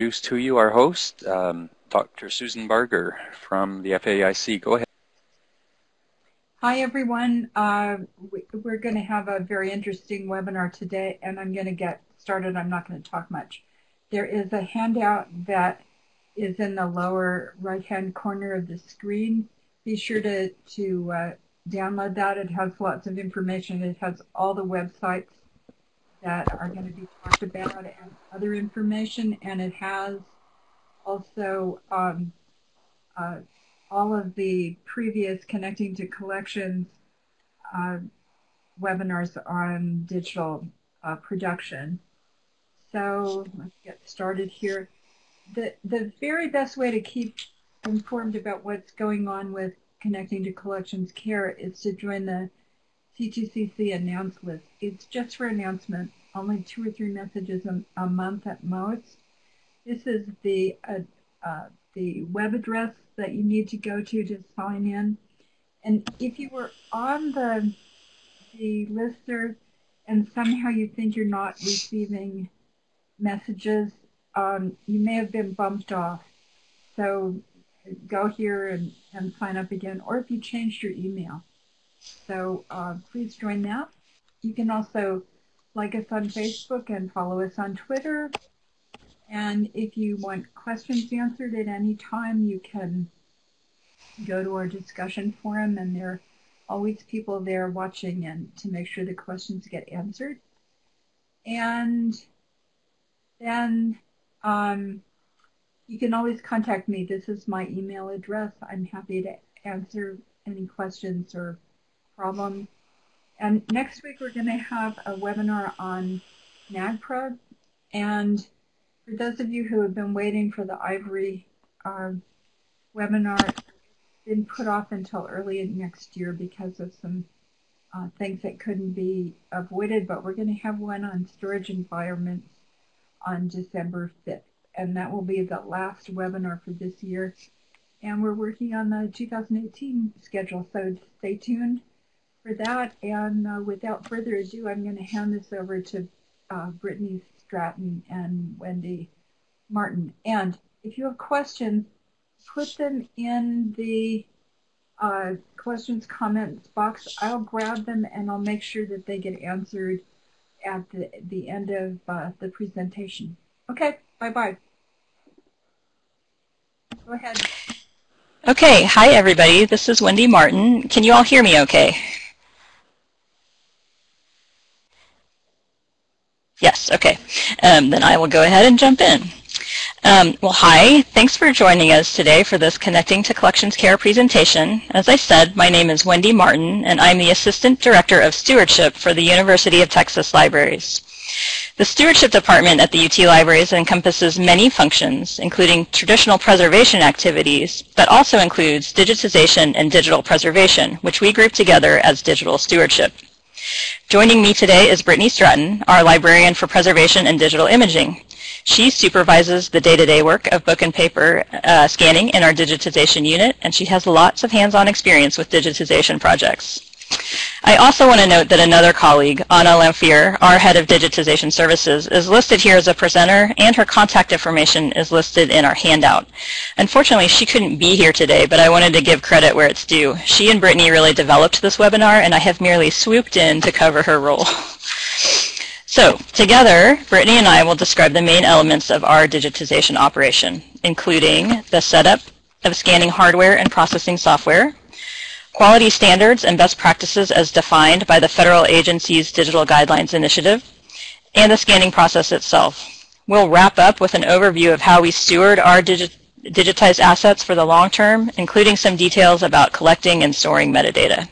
introduce to you our host, um, Dr. Susan Barger from the FAIC. Go ahead. Hi, everyone. Uh, we, are going to have a very interesting webinar today, and I'm going to get started. I'm not going to talk much. There is a handout that is in the lower right-hand corner of the screen. Be sure to, to uh, download that. It has lots of information. It has all the websites that are going to be talked about and other information, and it has also um, uh, all of the previous Connecting to Collections uh, webinars on digital uh, production. So let's get started here. The, the very best way to keep informed about what's going on with Connecting to Collections Care is to join the C2CC announce list. It's just for announcement, only two or three messages a, a month at most. This is the uh, uh, the web address that you need to go to to sign in. And if you were on the the listserv and somehow you think you're not receiving messages, um, you may have been bumped off. So go here and, and sign up again, or if you changed your email. So uh, please join that. You can also like us on Facebook and follow us on Twitter. And if you want questions answered at any time, you can go to our discussion forum, and there are always people there watching and to make sure the questions get answered. And then um, you can always contact me. This is my email address. I'm happy to answer any questions or problems. And next week we're going to have a webinar on NAGPRA. And for those of you who have been waiting for the Ivory uh, webinar, it's been put off until early next year because of some uh, things that couldn't be avoided. But we're going to have one on storage environments on December 5th. And that will be the last webinar for this year. And we're working on the 2018 schedule, so stay tuned for that. And uh, without further ado, I'm going to hand this over to uh, Brittany Stratton and Wendy Martin. And if you have questions, put them in the uh, questions comments box. I'll grab them and I'll make sure that they get answered at the, the end of uh, the presentation. Okay, bye-bye. Go ahead. Okay, hi everybody. This is Wendy Martin. Can you all hear me okay? Yes, okay. Um, then I will go ahead and jump in. Um, well, hi. Thanks for joining us today for this Connecting to Collections Care presentation. As I said, my name is Wendy Martin, and I'm the Assistant Director of Stewardship for the University of Texas Libraries. The Stewardship Department at the UT Libraries encompasses many functions, including traditional preservation activities, but also includes digitization and digital preservation, which we group together as digital stewardship. Joining me today is Brittany Stratton, our librarian for preservation and digital imaging. She supervises the day-to-day work of book and paper uh, scanning in our digitization unit, and she has lots of hands-on experience with digitization projects. I also want to note that another colleague, Anna Lamphere, our head of digitization services, is listed here as a presenter and her contact information is listed in our handout. Unfortunately, she couldn't be here today, but I wanted to give credit where it's due. She and Brittany really developed this webinar and I have merely swooped in to cover her role. So, together, Brittany and I will describe the main elements of our digitization operation, including the setup of scanning hardware and processing software, quality standards and best practices as defined by the federal agency's Digital Guidelines Initiative, and the scanning process itself. We'll wrap up with an overview of how we steward our digi digitized assets for the long term, including some details about collecting and storing metadata.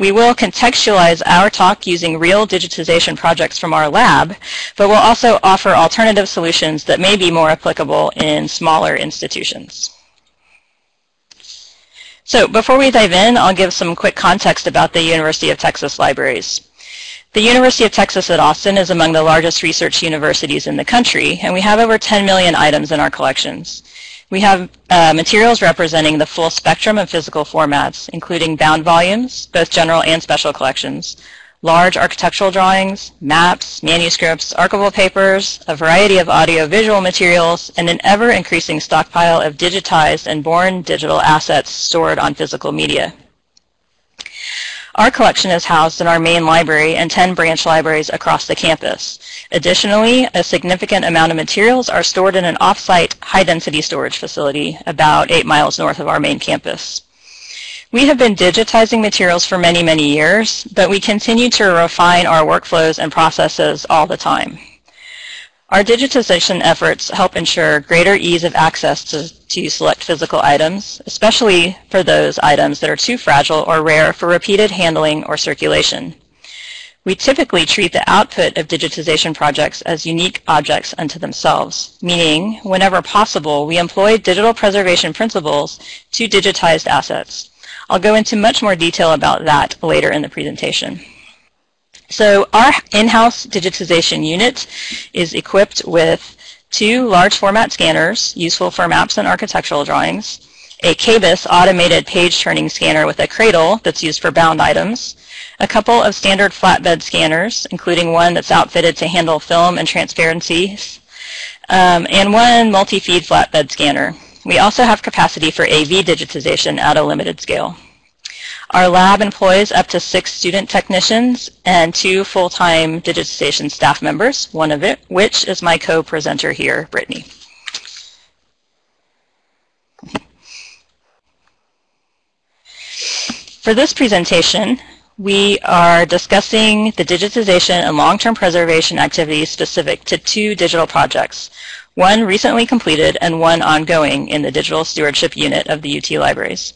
We will contextualize our talk using real digitization projects from our lab, but we'll also offer alternative solutions that may be more applicable in smaller institutions. So before we dive in, I'll give some quick context about the University of Texas Libraries. The University of Texas at Austin is among the largest research universities in the country, and we have over 10 million items in our collections. We have uh, materials representing the full spectrum of physical formats, including bound volumes, both general and special collections, large architectural drawings, maps, manuscripts, archival papers, a variety of audio-visual materials, and an ever-increasing stockpile of digitized and born digital assets stored on physical media. Our collection is housed in our main library and 10 branch libraries across the campus. Additionally, a significant amount of materials are stored in an off-site high-density storage facility about 8 miles north of our main campus. We have been digitizing materials for many, many years, but we continue to refine our workflows and processes all the time. Our digitization efforts help ensure greater ease of access to, to select physical items, especially for those items that are too fragile or rare for repeated handling or circulation. We typically treat the output of digitization projects as unique objects unto themselves, meaning whenever possible, we employ digital preservation principles to digitized assets. I'll go into much more detail about that later in the presentation. So our in-house digitization unit is equipped with two large format scanners useful for maps and architectural drawings, a KBIS automated page turning scanner with a cradle that's used for bound items, a couple of standard flatbed scanners, including one that's outfitted to handle film and transparencies, um, and one multi-feed flatbed scanner. We also have capacity for AV digitization at a limited scale. Our lab employs up to six student technicians and two full-time digitization staff members, one of it, which is my co-presenter here, Brittany. For this presentation, we are discussing the digitization and long-term preservation activities specific to two digital projects, one recently completed and one ongoing in the Digital Stewardship Unit of the UT Libraries.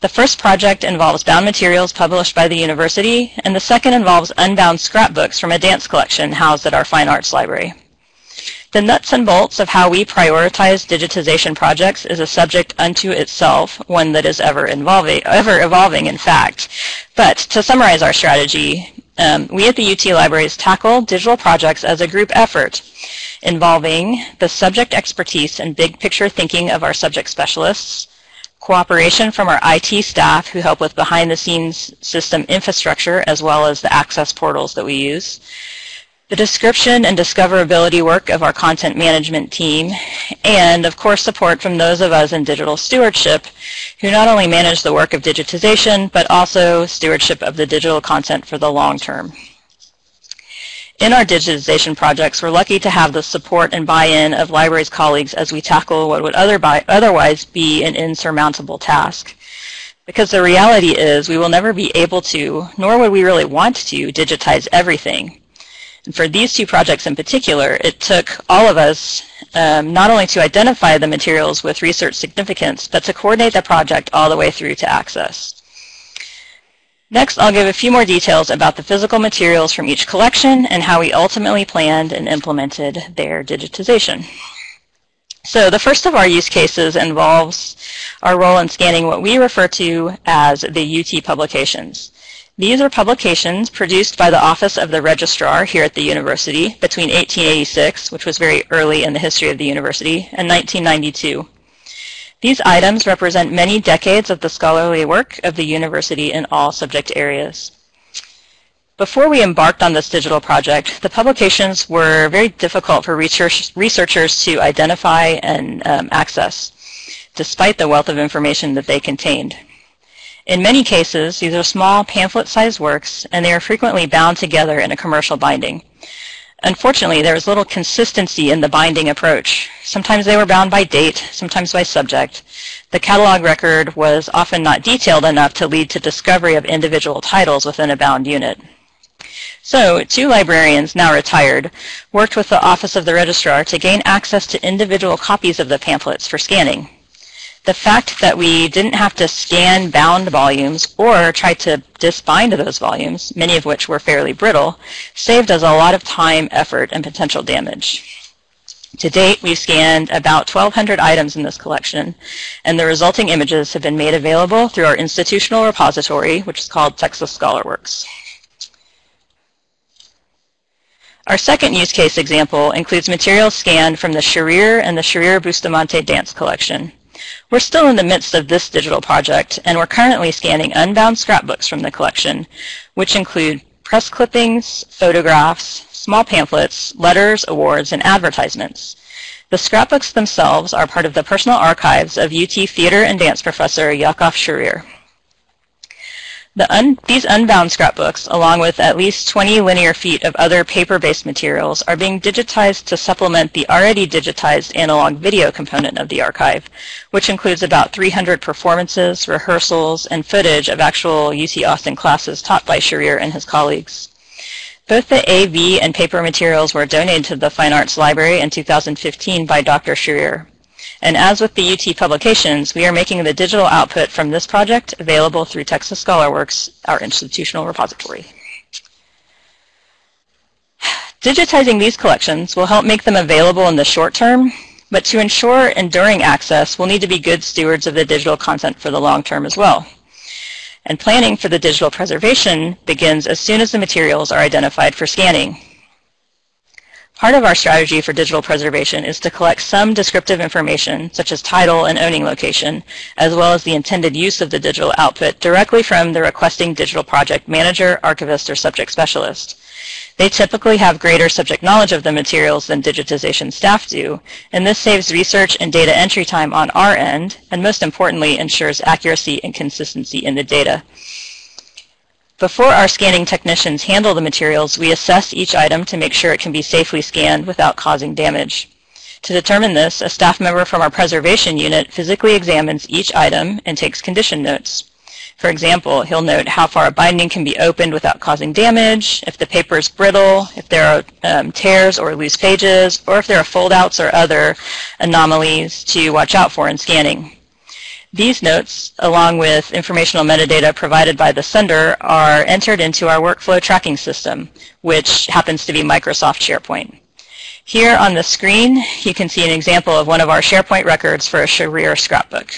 The first project involves bound materials published by the university, and the second involves unbound scrapbooks from a dance collection housed at our Fine Arts Library. The nuts and bolts of how we prioritize digitization projects is a subject unto itself, one that is ever evolving, ever evolving in fact. But to summarize our strategy, um, we at the UT Libraries tackle digital projects as a group effort involving the subject expertise and big picture thinking of our subject specialists, cooperation from our IT staff who help with behind the scenes system infrastructure as well as the access portals that we use, the description and discoverability work of our content management team, and of course support from those of us in digital stewardship who not only manage the work of digitization, but also stewardship of the digital content for the long term. In our digitization projects, we're lucky to have the support and buy-in of libraries colleagues as we tackle what would other otherwise be an insurmountable task. Because the reality is we will never be able to, nor would we really want to, digitize everything. And for these two projects in particular, it took all of us um, not only to identify the materials with research significance, but to coordinate the project all the way through to access. Next, I'll give a few more details about the physical materials from each collection and how we ultimately planned and implemented their digitization. So the first of our use cases involves our role in scanning what we refer to as the UT publications. These are publications produced by the Office of the Registrar here at the university between 1886, which was very early in the history of the university, and 1992. These items represent many decades of the scholarly work of the university in all subject areas. Before we embarked on this digital project, the publications were very difficult for research, researchers to identify and um, access, despite the wealth of information that they contained. In many cases, these are small pamphlet-sized works, and they are frequently bound together in a commercial binding. Unfortunately, there was little consistency in the binding approach. Sometimes they were bound by date, sometimes by subject. The catalog record was often not detailed enough to lead to discovery of individual titles within a bound unit. So, two librarians, now retired, worked with the Office of the Registrar to gain access to individual copies of the pamphlets for scanning the fact that we didn't have to scan bound volumes or try to disbind those volumes, many of which were fairly brittle, saved us a lot of time, effort, and potential damage. To date, we've scanned about 1,200 items in this collection, and the resulting images have been made available through our institutional repository, which is called Texas ScholarWorks. Our second use case example includes materials scanned from the Sharir and the Sharir Bustamante dance collection. We're still in the midst of this digital project, and we're currently scanning unbound scrapbooks from the collection, which include press clippings, photographs, small pamphlets, letters, awards, and advertisements. The scrapbooks themselves are part of the personal archives of UT theater and dance professor Yakov Sharir. The un these unbound scrapbooks, along with at least 20 linear feet of other paper-based materials, are being digitized to supplement the already digitized analog video component of the archive, which includes about 300 performances, rehearsals, and footage of actual UT Austin classes taught by Sharir and his colleagues. Both the AV and paper materials were donated to the Fine Arts Library in 2015 by Dr. Sharir. And as with the UT publications, we are making the digital output from this project available through Texas ScholarWorks, our institutional repository. Digitizing these collections will help make them available in the short term, but to ensure enduring access, we'll need to be good stewards of the digital content for the long term as well. And planning for the digital preservation begins as soon as the materials are identified for scanning. Part of our strategy for digital preservation is to collect some descriptive information, such as title and owning location, as well as the intended use of the digital output directly from the requesting digital project manager, archivist, or subject specialist. They typically have greater subject knowledge of the materials than digitization staff do, and this saves research and data entry time on our end, and most importantly, ensures accuracy and consistency in the data. Before our scanning technicians handle the materials, we assess each item to make sure it can be safely scanned without causing damage. To determine this, a staff member from our preservation unit physically examines each item and takes condition notes. For example, he'll note how far a binding can be opened without causing damage, if the paper is brittle, if there are um, tears or loose pages, or if there are foldouts or other anomalies to watch out for in scanning. These notes, along with informational metadata provided by the sender, are entered into our workflow tracking system, which happens to be Microsoft SharePoint. Here on the screen, you can see an example of one of our SharePoint records for a Sharir scrapbook.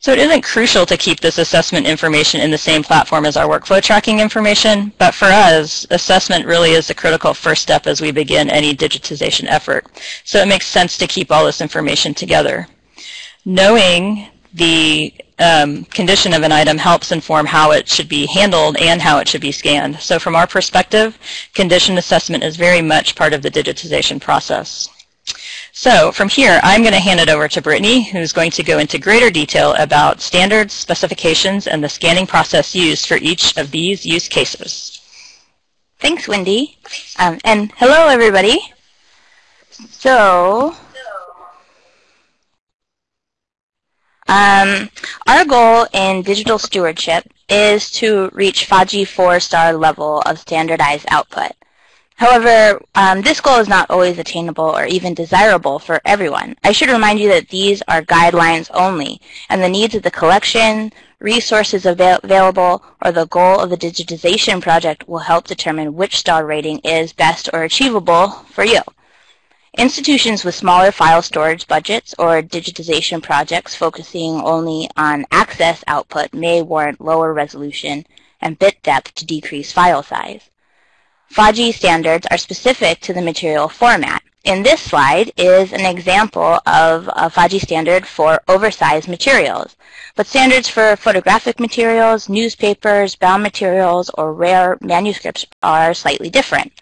So it isn't crucial to keep this assessment information in the same platform as our workflow tracking information, but for us, assessment really is the critical first step as we begin any digitization effort. So it makes sense to keep all this information together knowing the um, condition of an item helps inform how it should be handled and how it should be scanned. So from our perspective, condition assessment is very much part of the digitization process. So from here, I'm going to hand it over to Brittany, who's going to go into greater detail about standards, specifications, and the scanning process used for each of these use cases. Thanks, Wendy. Um, and hello, everybody. So Um, our goal in digital stewardship is to reach FADGI 4-star level of standardized output. However, um, this goal is not always attainable or even desirable for everyone. I should remind you that these are guidelines only, and the needs of the collection, resources avail available, or the goal of the digitization project will help determine which star rating is best or achievable for you. Institutions with smaller file storage budgets or digitization projects focusing only on access output may warrant lower resolution and bit depth to decrease file size. FADGI standards are specific to the material format. In this slide is an example of a FADGI standard for oversized materials, but standards for photographic materials, newspapers, bound materials, or rare manuscripts are slightly different.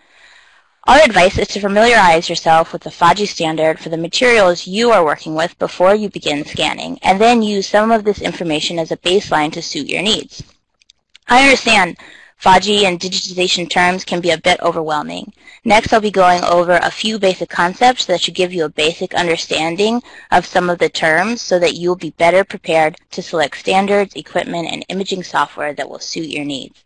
Our advice is to familiarize yourself with the FADGI standard for the materials you are working with before you begin scanning, and then use some of this information as a baseline to suit your needs. I understand FADGI and digitization terms can be a bit overwhelming. Next, I'll be going over a few basic concepts that should give you a basic understanding of some of the terms so that you'll be better prepared to select standards, equipment, and imaging software that will suit your needs.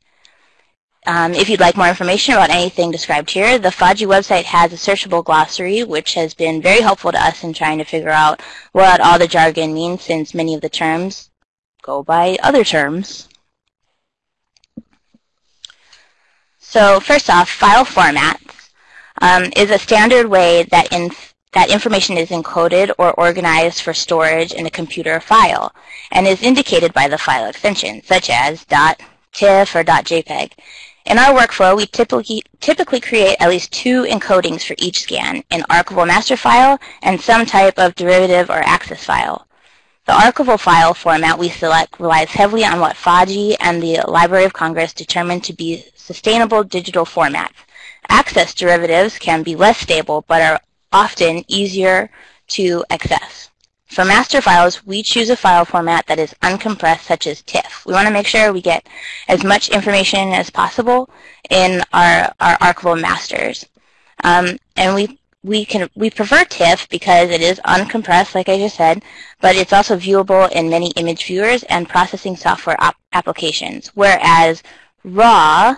Um, if you'd like more information about anything described here, the FADGI website has a searchable glossary, which has been very helpful to us in trying to figure out what all the jargon means, since many of the terms go by other terms. So first off, file formats um, is a standard way that, in, that information is encoded or organized for storage in a computer file, and is indicated by the file extension, such as .tiff or .jpeg. In our workflow, we typically, typically create at least two encodings for each scan, an archival master file and some type of derivative or access file. The archival file format we select relies heavily on what FADGI and the Library of Congress determined to be sustainable digital formats. Access derivatives can be less stable but are often easier to access. For master files, we choose a file format that is uncompressed, such as TIFF. We want to make sure we get as much information as possible in our, our archival masters. Um, and we we can we prefer TIFF because it is uncompressed, like I just said, but it's also viewable in many image viewers and processing software applications. Whereas RAW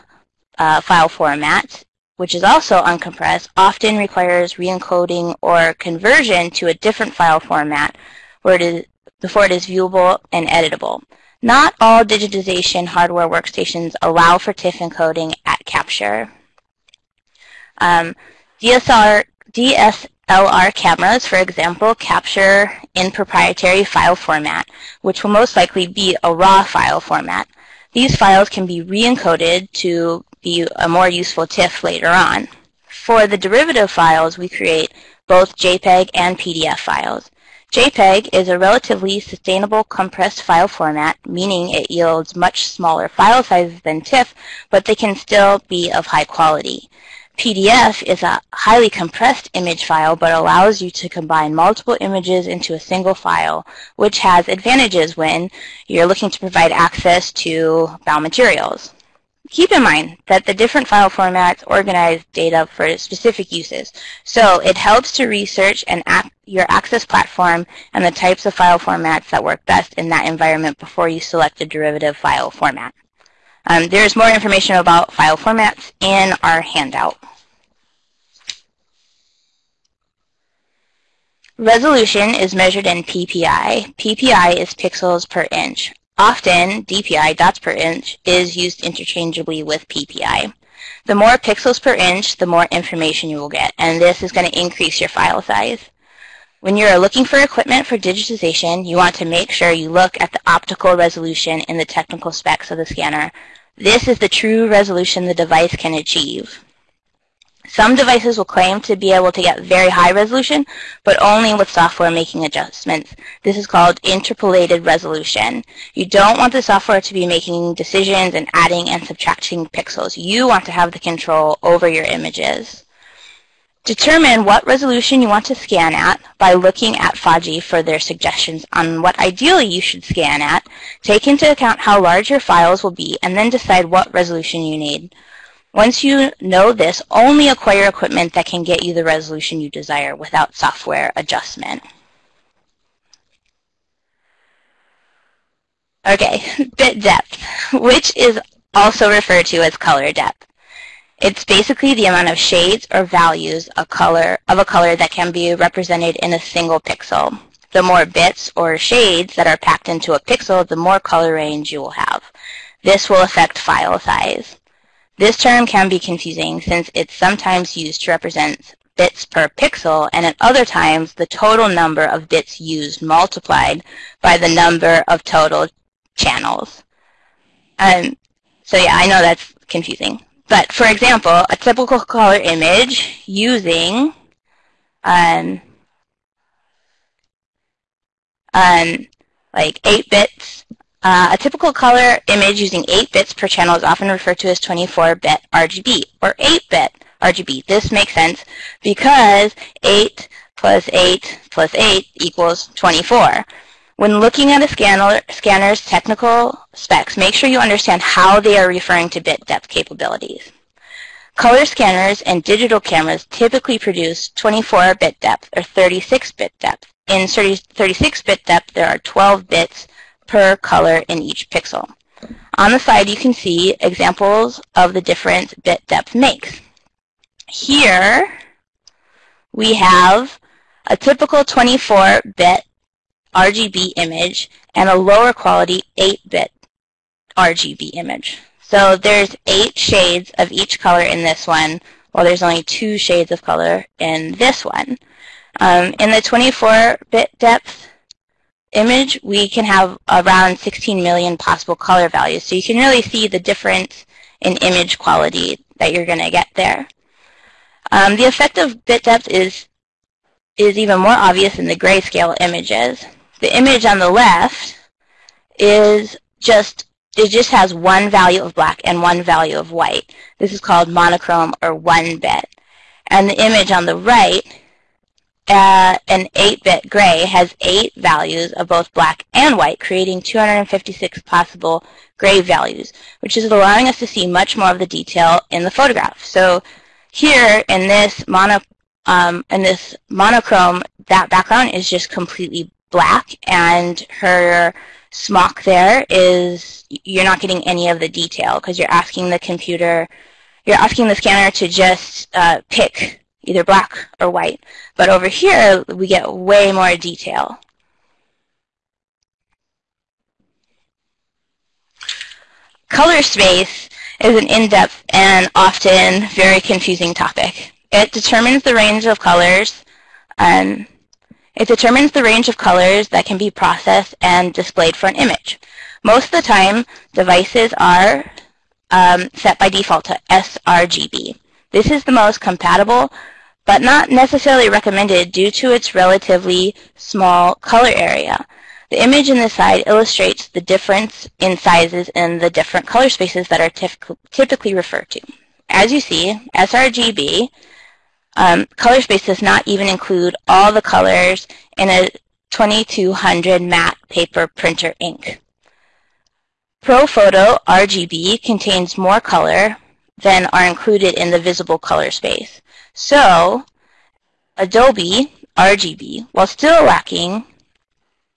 uh, file format which is also uncompressed, often requires re-encoding or conversion to a different file format where it is, before it is viewable and editable. Not all digitization hardware workstations allow for TIFF encoding at capture. Um, DSLR, DSLR cameras, for example, capture in proprietary file format, which will most likely be a RAW file format. These files can be re-encoded to be a more useful TIFF later on. For the derivative files, we create both JPEG and PDF files. JPEG is a relatively sustainable compressed file format, meaning it yields much smaller file sizes than TIFF, but they can still be of high quality. PDF is a highly compressed image file but allows you to combine multiple images into a single file, which has advantages when you're looking to provide access to bound materials. Keep in mind that the different file formats organize data for specific uses, so it helps to research and your Access platform and the types of file formats that work best in that environment before you select a derivative file format. Um, there's more information about file formats in our handout. Resolution is measured in PPI. PPI is pixels per inch. Often, DPI, dots per inch, is used interchangeably with PPI. The more pixels per inch, the more information you will get, and this is going to increase your file size. When you're looking for equipment for digitization, you want to make sure you look at the optical resolution in the technical specs of the scanner. This is the true resolution the device can achieve. Some devices will claim to be able to get very high resolution, but only with software making adjustments. This is called interpolated resolution. You don't want the software to be making decisions and adding and subtracting pixels. You want to have the control over your images. Determine what resolution you want to scan at by looking at FADGI for their suggestions on what ideally you should scan at. Take into account how large your files will be and then decide what resolution you need. Once you know this, only acquire equipment that can get you the resolution you desire without software adjustment. Okay, bit depth, which is also referred to as color depth. It's basically the amount of shades or values of color of a color that can be represented in a single pixel. The more bits or shades that are packed into a pixel, the more color range you will have. This will affect file size. This term can be confusing since it's sometimes used to represent bits per pixel and at other times the total number of bits used multiplied by the number of total channels. Um, so yeah, I know that's confusing. But for example, a typical color image using um, um, like 8 bits uh, a typical color image using 8 bits per channel is often referred to as 24-bit RGB or 8-bit RGB. This makes sense because 8 plus 8 plus 8 equals 24. When looking at a scanner, scanner's technical specs, make sure you understand how they are referring to bit depth capabilities. Color scanners and digital cameras typically produce 24-bit depth or 36-bit depth. In 36-bit depth, there are 12 bits per color in each pixel. On the side, you can see examples of the difference bit depth makes. Here, we have a typical 24-bit RGB image and a lower quality 8-bit RGB image. So there's eight shades of each color in this one, while there's only two shades of color in this one. Um, in the 24-bit depth, image, we can have around 16 million possible color values. So you can really see the difference in image quality that you're going to get there. Um, the effect of bit depth is, is even more obvious in the grayscale images. The image on the left is just, it just has one value of black and one value of white. This is called monochrome or one bit. And the image on the right, uh, an 8-bit gray, has eight values of both black and white, creating 256 possible gray values, which is allowing us to see much more of the detail in the photograph. So here in this mono, um, in this monochrome, that background is just completely black, and her smock there is you're not getting any of the detail because you're asking the computer, you're asking the scanner to just uh, pick either black or white. But over here, we get way more detail. Color space is an in-depth and often very confusing topic. It determines the range of colors and it determines the range of colors that can be processed and displayed for an image. Most of the time, devices are um, set by default to sRGB. This is the most compatible, but not necessarily recommended due to its relatively small color area. The image in this slide illustrates the difference in sizes in the different color spaces that are typically referred to. As you see, sRGB um, color space does not even include all the colors in a 2200 matte paper printer ink. ProPhoto RGB contains more color than are included in the visible color space. So, Adobe RGB, while still lacking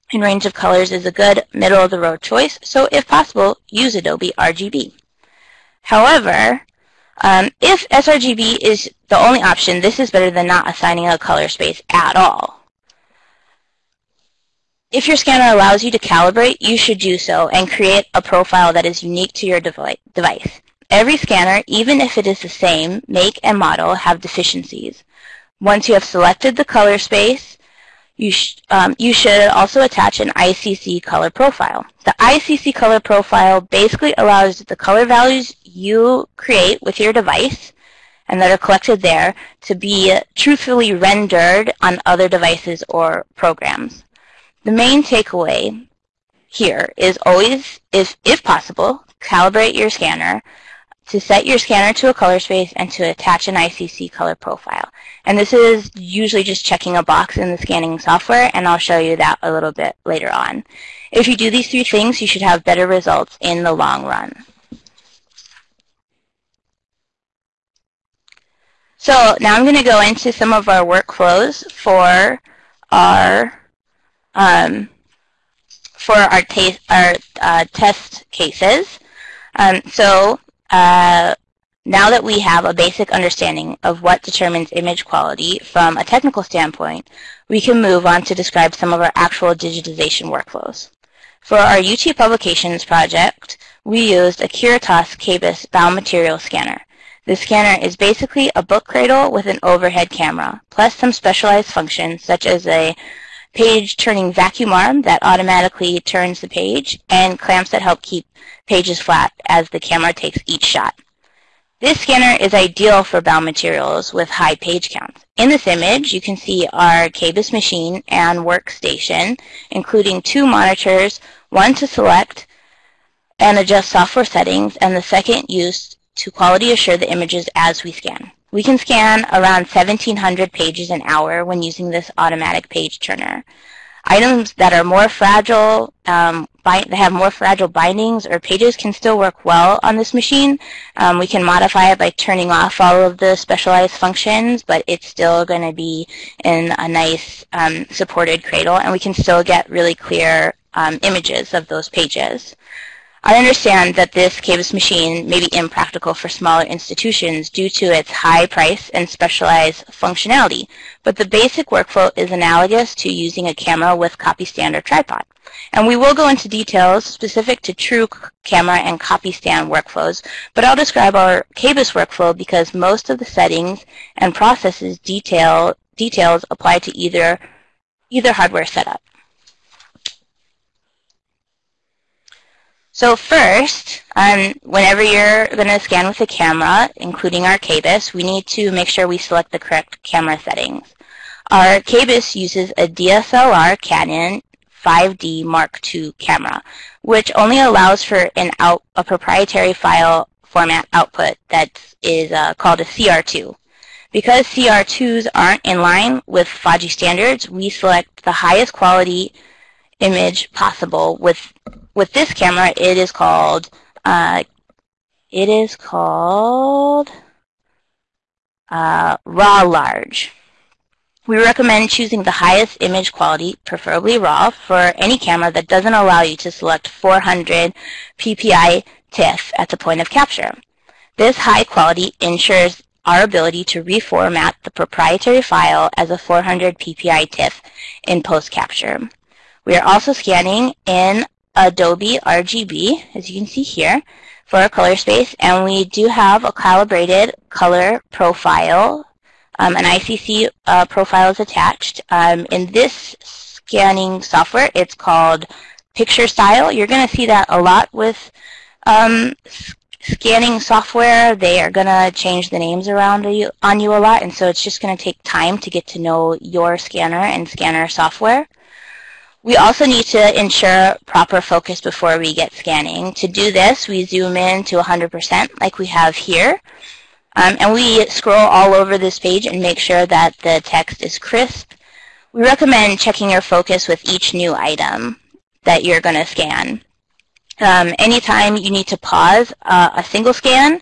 in range of colors, is a good middle-of-the-road choice, so if possible, use Adobe RGB. However, um, if sRGB is the only option, this is better than not assigning a color space at all. If your scanner allows you to calibrate, you should do so and create a profile that is unique to your device. Every scanner, even if it is the same make and model, have deficiencies. Once you have selected the color space, you, sh um, you should also attach an ICC color profile. The ICC color profile basically allows the color values you create with your device and that are collected there to be truthfully rendered on other devices or programs. The main takeaway here is always, if, if possible, calibrate your scanner to set your scanner to a color space and to attach an ICC color profile. And this is usually just checking a box in the scanning software, and I'll show you that a little bit later on. If you do these three things, you should have better results in the long run. So now I'm going to go into some of our workflows for our um, for our, our uh, test cases. Um, so uh, now that we have a basic understanding of what determines image quality from a technical standpoint, we can move on to describe some of our actual digitization workflows. For our UT Publications project, we used a Kirtas KBIS biomaterial scanner. The scanner is basically a book cradle with an overhead camera, plus some specialized functions such as a page turning vacuum arm that automatically turns the page, and clamps that help keep pages flat as the camera takes each shot. This scanner is ideal for bound materials with high page counts. In this image, you can see our KBIS machine and workstation, including two monitors, one to select and adjust software settings, and the second used to quality assure the images as we scan. We can scan around 1,700 pages an hour when using this automatic page turner. Items that are more fragile, um, that have more fragile bindings or pages can still work well on this machine. Um, we can modify it by turning off all of the specialized functions, but it's still going to be in a nice um, supported cradle, and we can still get really clear um, images of those pages. I understand that this KBIS machine may be impractical for smaller institutions due to its high price and specialized functionality, but the basic workflow is analogous to using a camera with copy stand or tripod. And we will go into details specific to true camera and copy stand workflows, but I'll describe our KBIS workflow because most of the settings and processes detail, details apply to either, either hardware setup. So first, um, whenever you're going to scan with a camera, including our KBIS, we need to make sure we select the correct camera settings. Our KBIS uses a DSLR Canon 5D Mark II camera, which only allows for an out, a proprietary file format output that is uh, called a CR2. Because CR2s aren't in line with FADGI standards, we select the highest quality image possible. With with this camera, it is called uh, it is called uh, RAW Large. We recommend choosing the highest image quality, preferably RAW, for any camera that doesn't allow you to select 400 ppi TIFF at the point of capture. This high quality ensures our ability to reformat the proprietary file as a 400 ppi TIFF in post-capture. We are also scanning in Adobe RGB, as you can see here, for our color space, and we do have a calibrated color profile um, an ICC uh, profile is attached. Um, in this scanning software, it's called Picture Style. You're going to see that a lot with um, scanning software. They are going to change the names around you, on you a lot, and so it's just going to take time to get to know your scanner and scanner software. We also need to ensure proper focus before we get scanning. To do this, we zoom in to 100% like we have here. Um, and we scroll all over this page and make sure that the text is crisp. We recommend checking your focus with each new item that you're going to scan. Um, anytime you need to pause uh, a single scan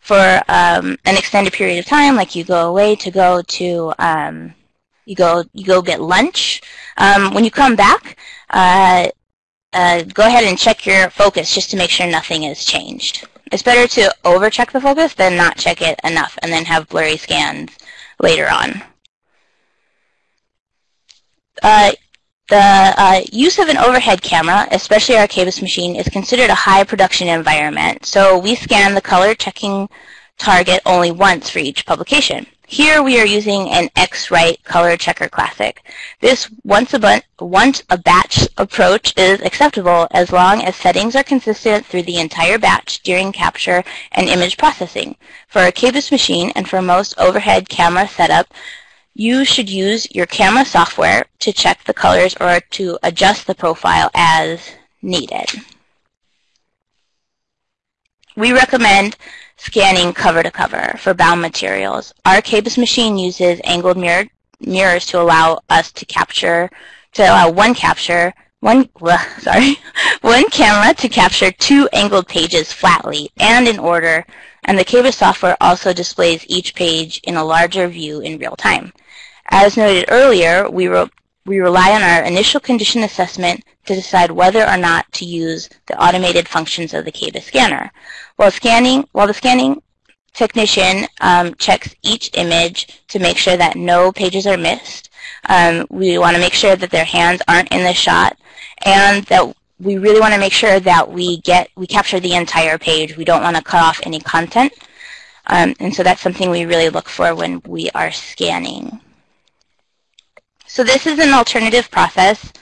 for um, an extended period of time, like you go away to go to um, you go you go get lunch. Um, when you come back, uh, uh, go ahead and check your focus just to make sure nothing has changed. It's better to overcheck the focus than not check it enough and then have blurry scans later on. Uh, the uh, use of an overhead camera, especially our KBIS machine, is considered a high production environment, so we scan the color checking target only once for each publication. Here we are using an X-Rite Color Checker Classic. This once a, once a batch approach is acceptable as long as settings are consistent through the entire batch during capture and image processing. For a KBIS machine and for most overhead camera setup, you should use your camera software to check the colors or to adjust the profile as needed. We recommend scanning cover to cover for bound materials. Our KBIS machine uses angled mirror, mirrors to allow us to capture, to allow one capture, one, sorry, one camera to capture two angled pages flatly and in order, and the KBIS software also displays each page in a larger view in real time. As noted earlier, we, re we rely on our initial condition assessment to decide whether or not to use the automated functions of the KBIS scanner. While scanning, while the scanning technician um, checks each image to make sure that no pages are missed, um, we want to make sure that their hands aren't in the shot, and that we really want to make sure that we get we capture the entire page. We don't want to cut off any content, um, and so that's something we really look for when we are scanning. So this is an alternative process.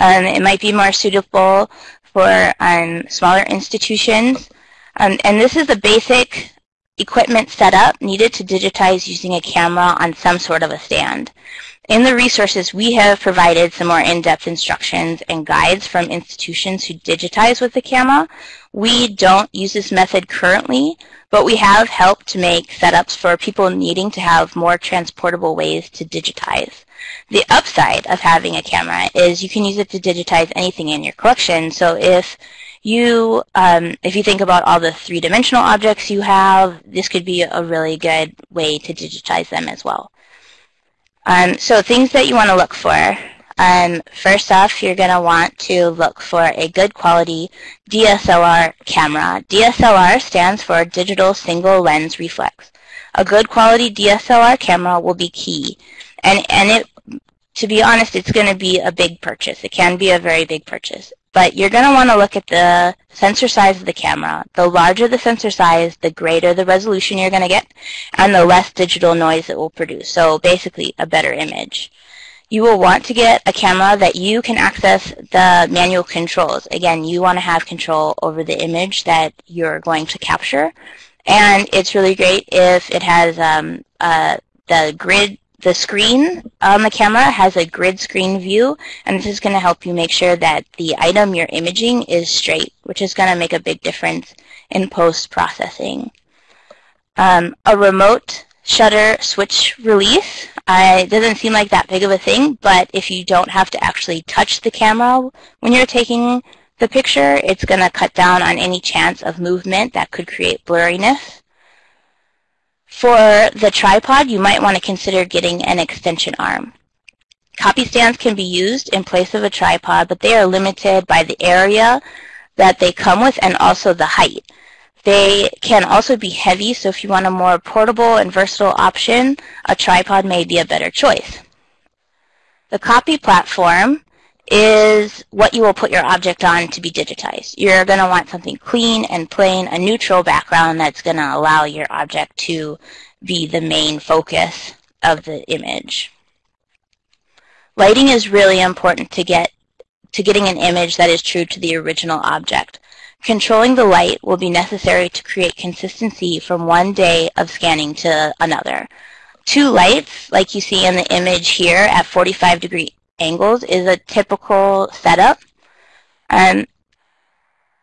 Um, it might be more suitable for um, smaller institutions. Um, and this is the basic equipment setup needed to digitize using a camera on some sort of a stand. In the resources, we have provided some more in-depth instructions and guides from institutions who digitize with the camera. We don't use this method currently, but we have helped to make setups for people needing to have more transportable ways to digitize. The upside of having a camera is you can use it to digitize anything in your collection. So if you, um, if you think about all the three-dimensional objects you have, this could be a really good way to digitize them as well. Um, so things that you want to look for. Um, first off, you're going to want to look for a good quality DSLR camera. DSLR stands for Digital Single Lens Reflex. A good quality DSLR camera will be key. And, and it, to be honest, it's going to be a big purchase. It can be a very big purchase. But you're going to want to look at the sensor size of the camera. The larger the sensor size, the greater the resolution you're going to get, and the less digital noise it will produce. So basically, a better image. You will want to get a camera that you can access the manual controls. Again, you want to have control over the image that you're going to capture. And it's really great if it has um, uh, the grid the screen on the camera has a grid screen view, and this is going to help you make sure that the item you're imaging is straight, which is going to make a big difference in post-processing. Um, a remote shutter switch release uh, doesn't seem like that big of a thing, but if you don't have to actually touch the camera when you're taking the picture, it's going to cut down on any chance of movement that could create blurriness. For the tripod, you might want to consider getting an extension arm. Copy stands can be used in place of a tripod, but they are limited by the area that they come with and also the height. They can also be heavy, so if you want a more portable and versatile option, a tripod may be a better choice. The copy platform is what you will put your object on to be digitized. You're going to want something clean and plain, a neutral background that's going to allow your object to be the main focus of the image. Lighting is really important to get to getting an image that is true to the original object. Controlling the light will be necessary to create consistency from one day of scanning to another. Two lights, like you see in the image here at 45 degree angles is a typical setup. Um,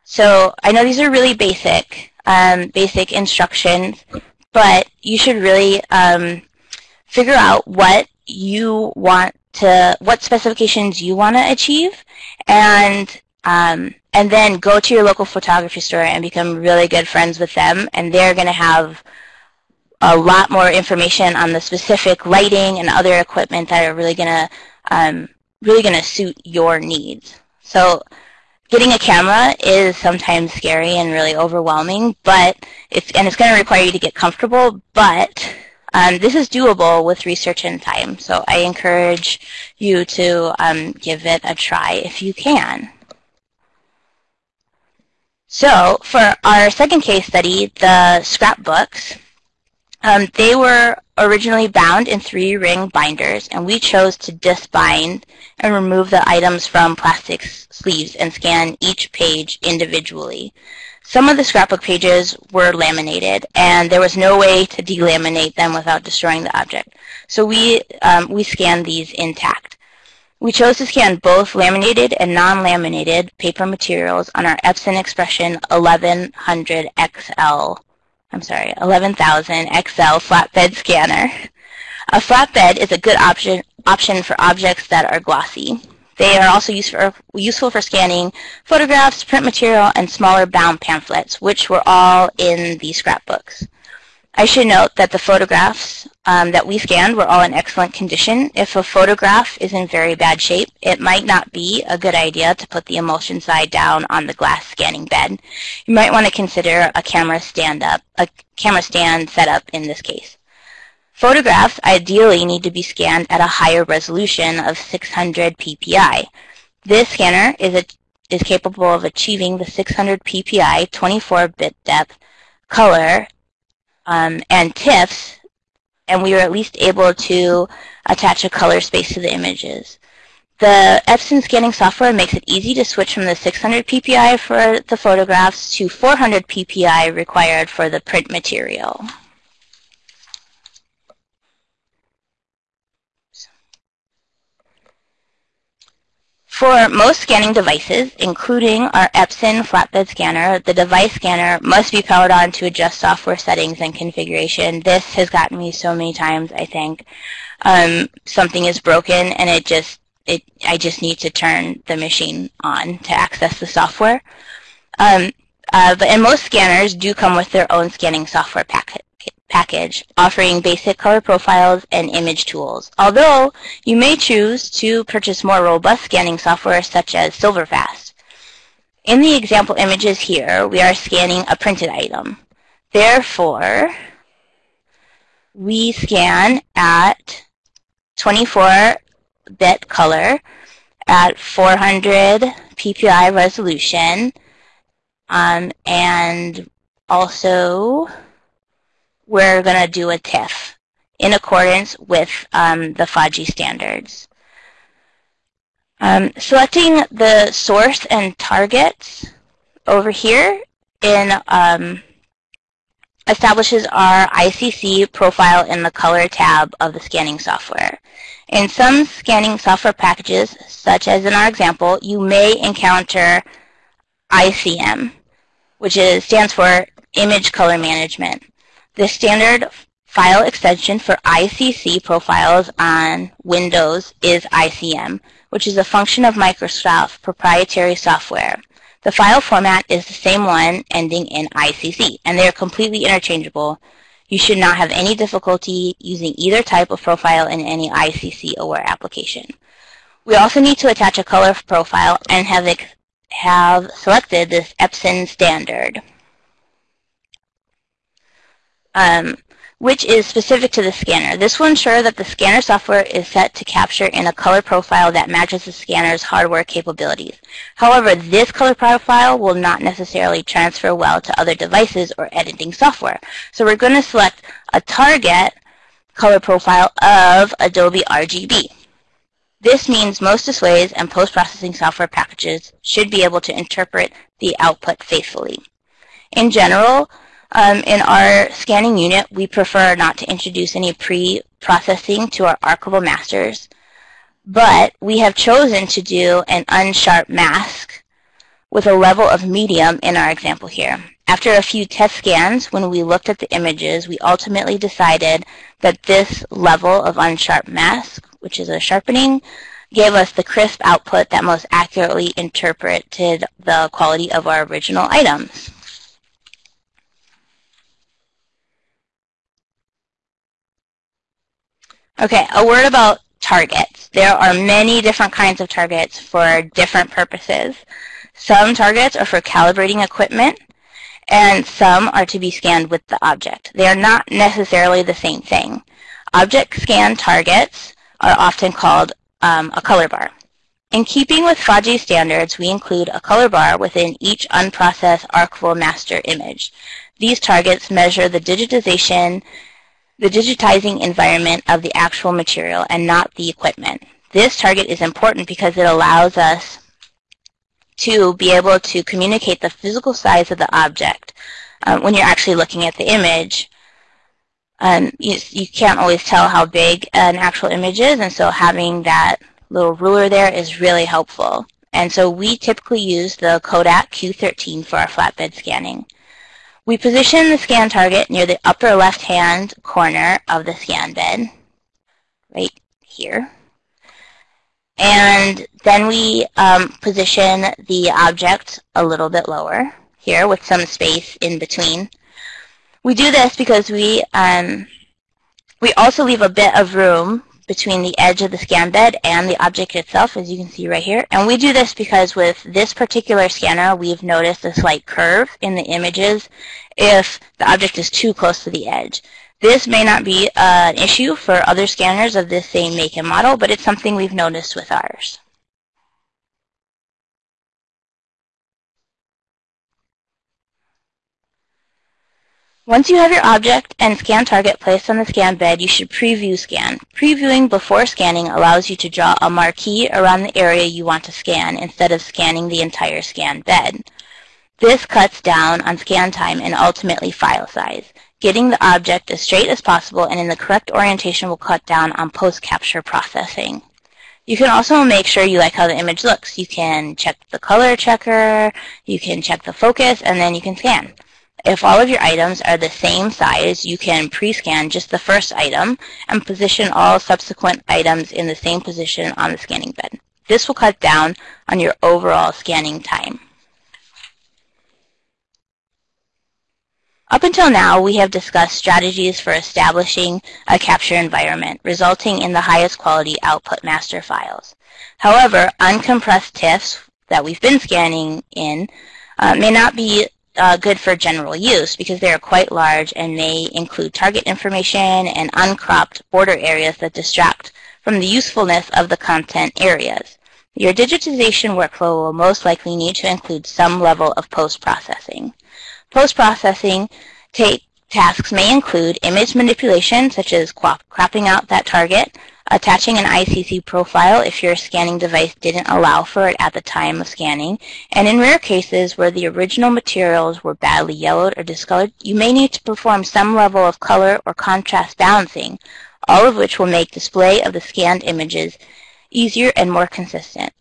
so I know these are really basic, um, basic instructions, but you should really um, figure out what you want to, what specifications you want to achieve, and um, and then go to your local photography store and become really good friends with them, and they're going to have a lot more information on the specific lighting and other equipment that are really going to um, really going to suit your needs. So getting a camera is sometimes scary and really overwhelming, but it's and it's going to require you to get comfortable, but um, this is doable with research and time. So I encourage you to um, give it a try if you can. So for our second case study, the scrapbooks, um, they were originally bound in three-ring binders, and we chose to disbind and remove the items from plastic sleeves and scan each page individually. Some of the scrapbook pages were laminated, and there was no way to delaminate them without destroying the object. So we, um, we scanned these intact. We chose to scan both laminated and non-laminated paper materials on our Epson Expression 1100 XL I'm sorry, 11,000 XL flatbed scanner. A flatbed is a good option, option for objects that are glossy. They are also used for, useful for scanning photographs, print material, and smaller bound pamphlets, which were all in the scrapbooks. I should note that the photographs um, that we scanned were all in excellent condition. If a photograph is in very bad shape, it might not be a good idea to put the emulsion side down on the glass scanning bed. You might want to consider a camera stand up, a camera stand setup in this case. Photographs ideally need to be scanned at a higher resolution of 600 ppi. This scanner is, a, is capable of achieving the 600 ppi 24-bit depth color um, and TIFFs, and we were at least able to attach a color space to the images. The Epson scanning software makes it easy to switch from the 600 ppi for the photographs to 400 ppi required for the print material. For most scanning devices, including our Epson flatbed scanner, the device scanner must be powered on to adjust software settings and configuration. This has gotten me so many times, I think. Um, something is broken and it just, it, I just need to turn the machine on to access the software. Um, uh, but and most scanners do come with their own scanning software packet package offering basic color profiles and image tools, although you may choose to purchase more robust scanning software such as Silverfast. In the example images here, we are scanning a printed item. Therefore, we scan at 24-bit color at 400 ppi resolution um, and also we're going to do a TIFF in accordance with um, the FADGI standards. Um, selecting the source and targets over here in um, establishes our ICC profile in the Color tab of the scanning software. In some scanning software packages, such as in our example, you may encounter ICM, which is, stands for Image Color Management. The standard file extension for ICC profiles on Windows is ICM, which is a function of Microsoft proprietary software. The file format is the same one ending in ICC, and they are completely interchangeable. You should not have any difficulty using either type of profile in any ICC-aware application. We also need to attach a color profile and have, have selected this Epson standard. Um, which is specific to the scanner. This will ensure that the scanner software is set to capture in a color profile that matches the scanner's hardware capabilities. However, this color profile will not necessarily transfer well to other devices or editing software. So we're going to select a target color profile of Adobe RGB. This means most displays and post-processing software packages should be able to interpret the output faithfully. In general, um, in our scanning unit, we prefer not to introduce any pre-processing to our archival masters, but we have chosen to do an unsharp mask with a level of medium in our example here. After a few test scans, when we looked at the images, we ultimately decided that this level of unsharp mask, which is a sharpening, gave us the crisp output that most accurately interpreted the quality of our original items. Okay, a word about targets. There are many different kinds of targets for different purposes. Some targets are for calibrating equipment, and some are to be scanned with the object. They are not necessarily the same thing. Object scan targets are often called um, a color bar. In keeping with FADGI standards, we include a color bar within each unprocessed archival master image. These targets measure the digitization the digitizing environment of the actual material and not the equipment. This target is important because it allows us to be able to communicate the physical size of the object. Um, when you're actually looking at the image, um, you, you can't always tell how big an actual image is, and so having that little ruler there is really helpful. And so we typically use the Kodak Q13 for our flatbed scanning. We position the scan target near the upper left-hand corner of the scan bed, right here. And then we um, position the object a little bit lower here with some space in between. We do this because we um, we also leave a bit of room between the edge of the scan bed and the object itself, as you can see right here. And we do this because with this particular scanner, we've noticed a slight curve in the images if the object is too close to the edge. This may not be uh, an issue for other scanners of this same make and model, but it's something we've noticed with ours. Once you have your object and scan target placed on the scan bed, you should preview scan. Previewing before scanning allows you to draw a marquee around the area you want to scan instead of scanning the entire scan bed. This cuts down on scan time and ultimately file size. Getting the object as straight as possible and in the correct orientation will cut down on post-capture processing. You can also make sure you like how the image looks. You can check the color checker, you can check the focus, and then you can scan. If all of your items are the same size, you can pre-scan just the first item and position all subsequent items in the same position on the scanning bed. This will cut down on your overall scanning time. Up until now, we have discussed strategies for establishing a capture environment, resulting in the highest quality output master files. However, uncompressed TIFFs that we've been scanning in uh, may not be uh, good for general use because they are quite large and may include target information and uncropped border areas that distract from the usefulness of the content areas. Your digitization workflow will most likely need to include some level of post-processing. Post-processing tasks may include image manipulation, such as cropping out that target, attaching an ICC profile if your scanning device didn't allow for it at the time of scanning, and in rare cases where the original materials were badly yellowed or discolored, you may need to perform some level of color or contrast balancing, all of which will make display of the scanned images easier and more consistent.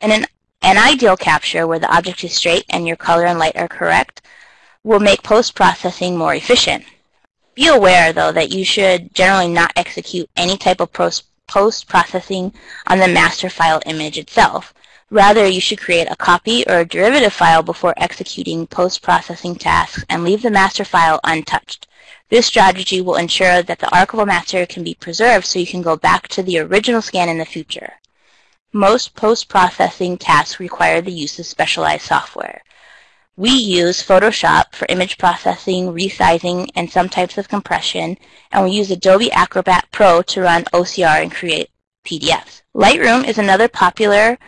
And an, an ideal capture where the object is straight and your color and light are correct will make post-processing more efficient. Be aware, though, that you should generally not execute any type of post-processing on the master file image itself. Rather, you should create a copy or a derivative file before executing post-processing tasks and leave the master file untouched. This strategy will ensure that the archival master can be preserved so you can go back to the original scan in the future. Most post-processing tasks require the use of specialized software. We use Photoshop for image processing, resizing, and some types of compression, and we use Adobe Acrobat Pro to run OCR and create PDFs. Lightroom is another popular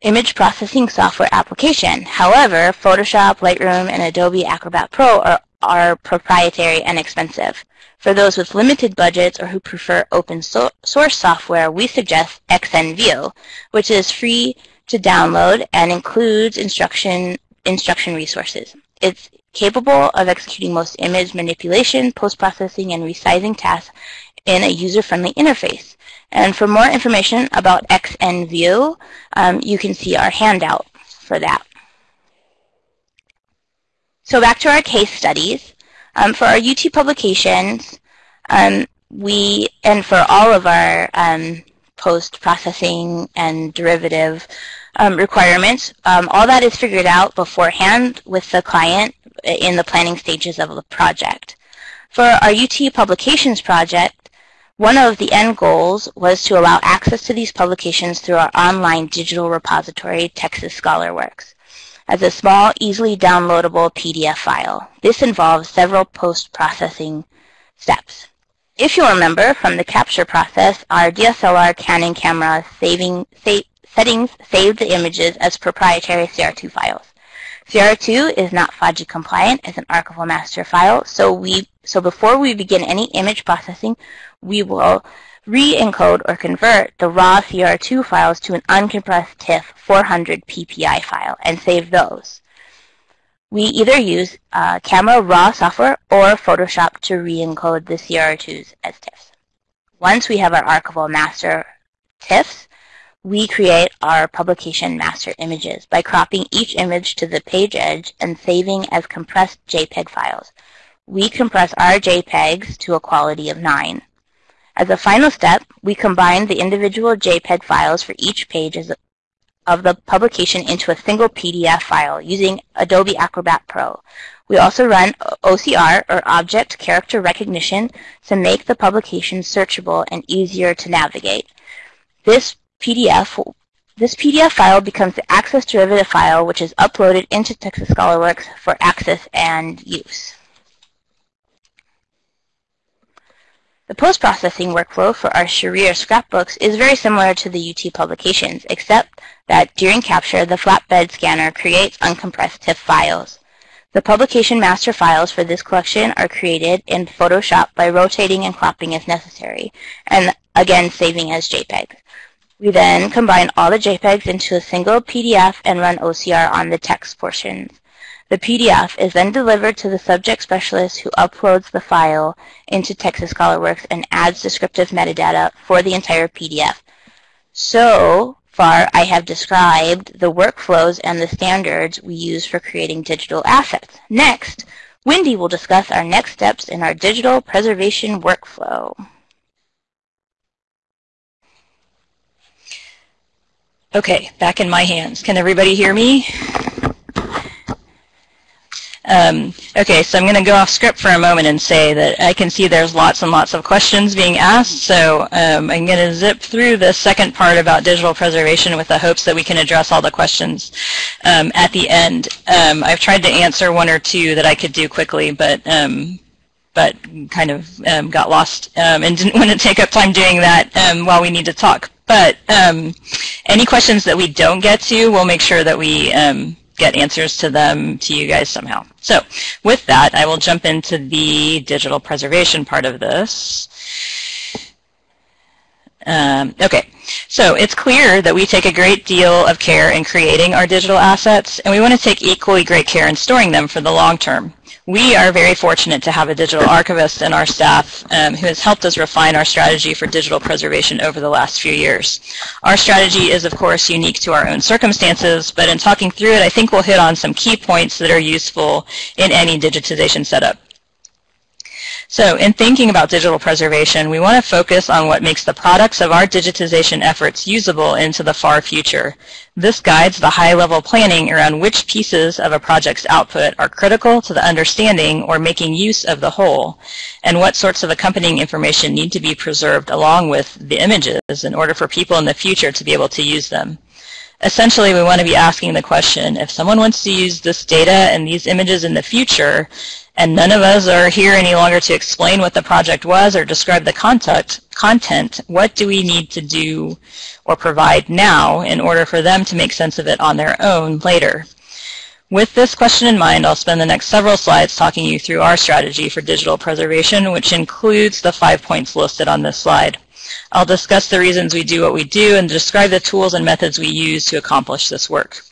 image processing software application. However, Photoshop, Lightroom, and Adobe Acrobat Pro are, are proprietary and expensive. For those with limited budgets or who prefer open so source software, we suggest XNView, which is free to download and includes instruction instruction resources. It's capable of executing most image manipulation, post-processing, and resizing tasks in a user-friendly interface. And for more information about XNView, um, you can see our handout for that. So back to our case studies. Um, for our UT publications, um, we, and for all of our um, post-processing and derivative um, requirements. Um, all that is figured out beforehand with the client in the planning stages of the project. For our UT Publications project, one of the end goals was to allow access to these publications through our online digital repository, Texas ScholarWorks, as a small, easily downloadable PDF file. This involves several post-processing steps. If you remember from the capture process, our DSLR Canon camera saving, sa settings save the images as proprietary CR2 files. CR2 is not FADGI compliant as an archival master file, so we so before we begin any image processing, we will re-encode or convert the raw CR2 files to an uncompressed TIFF 400 PPI file and save those. We either use uh, Camera Raw software or Photoshop to re-encode the CR2s as TIFFs. Once we have our archival master TIFFs, we create our publication master images by cropping each image to the page edge and saving as compressed JPEG files. We compress our JPEGs to a quality of 9. As a final step, we combine the individual JPEG files for each page of the publication into a single PDF file using Adobe Acrobat Pro. We also run OCR, or Object Character Recognition, to make the publication searchable and easier to navigate. This PDF, this PDF file becomes the access derivative file which is uploaded into Texas ScholarWorks for access and use. The post-processing workflow for our Sharir scrapbooks is very similar to the UT publications, except that during capture, the flatbed scanner creates uncompressed TIFF files. The publication master files for this collection are created in Photoshop by rotating and cropping as necessary, and again saving as JPEG. We then combine all the JPEGs into a single PDF and run OCR on the text portions. The PDF is then delivered to the subject specialist who uploads the file into Texas ScholarWorks and adds descriptive metadata for the entire PDF. So far, I have described the workflows and the standards we use for creating digital assets. Next, Wendy will discuss our next steps in our digital preservation workflow. Okay, back in my hands. Can everybody hear me? Um, okay, so I'm going to go off script for a moment and say that I can see there's lots and lots of questions being asked, so um, I'm going to zip through the second part about digital preservation with the hopes that we can address all the questions um, at the end. Um, I've tried to answer one or two that I could do quickly, but um, but kind of um, got lost and didn't want to take up time doing that while we need to talk. But um, any questions that we don't get to, we'll make sure that we um, get answers to them to you guys somehow. So with that, I will jump into the digital preservation part of this. Um, okay, so it's clear that we take a great deal of care in creating our digital assets, and we want to take equally great care in storing them for the long term. We are very fortunate to have a digital archivist in our staff um, who has helped us refine our strategy for digital preservation over the last few years. Our strategy is, of course, unique to our own circumstances, but in talking through it, I think we'll hit on some key points that are useful in any digitization setup. So in thinking about digital preservation, we want to focus on what makes the products of our digitization efforts usable into the far future. This guides the high-level planning around which pieces of a project's output are critical to the understanding or making use of the whole, and what sorts of accompanying information need to be preserved along with the images in order for people in the future to be able to use them. Essentially, we want to be asking the question, if someone wants to use this data and these images in the future, and none of us are here any longer to explain what the project was or describe the content, content, what do we need to do or provide now in order for them to make sense of it on their own later? With this question in mind, I'll spend the next several slides talking you through our strategy for digital preservation, which includes the five points listed on this slide. I'll discuss the reasons we do what we do and describe the tools and methods we use to accomplish this work.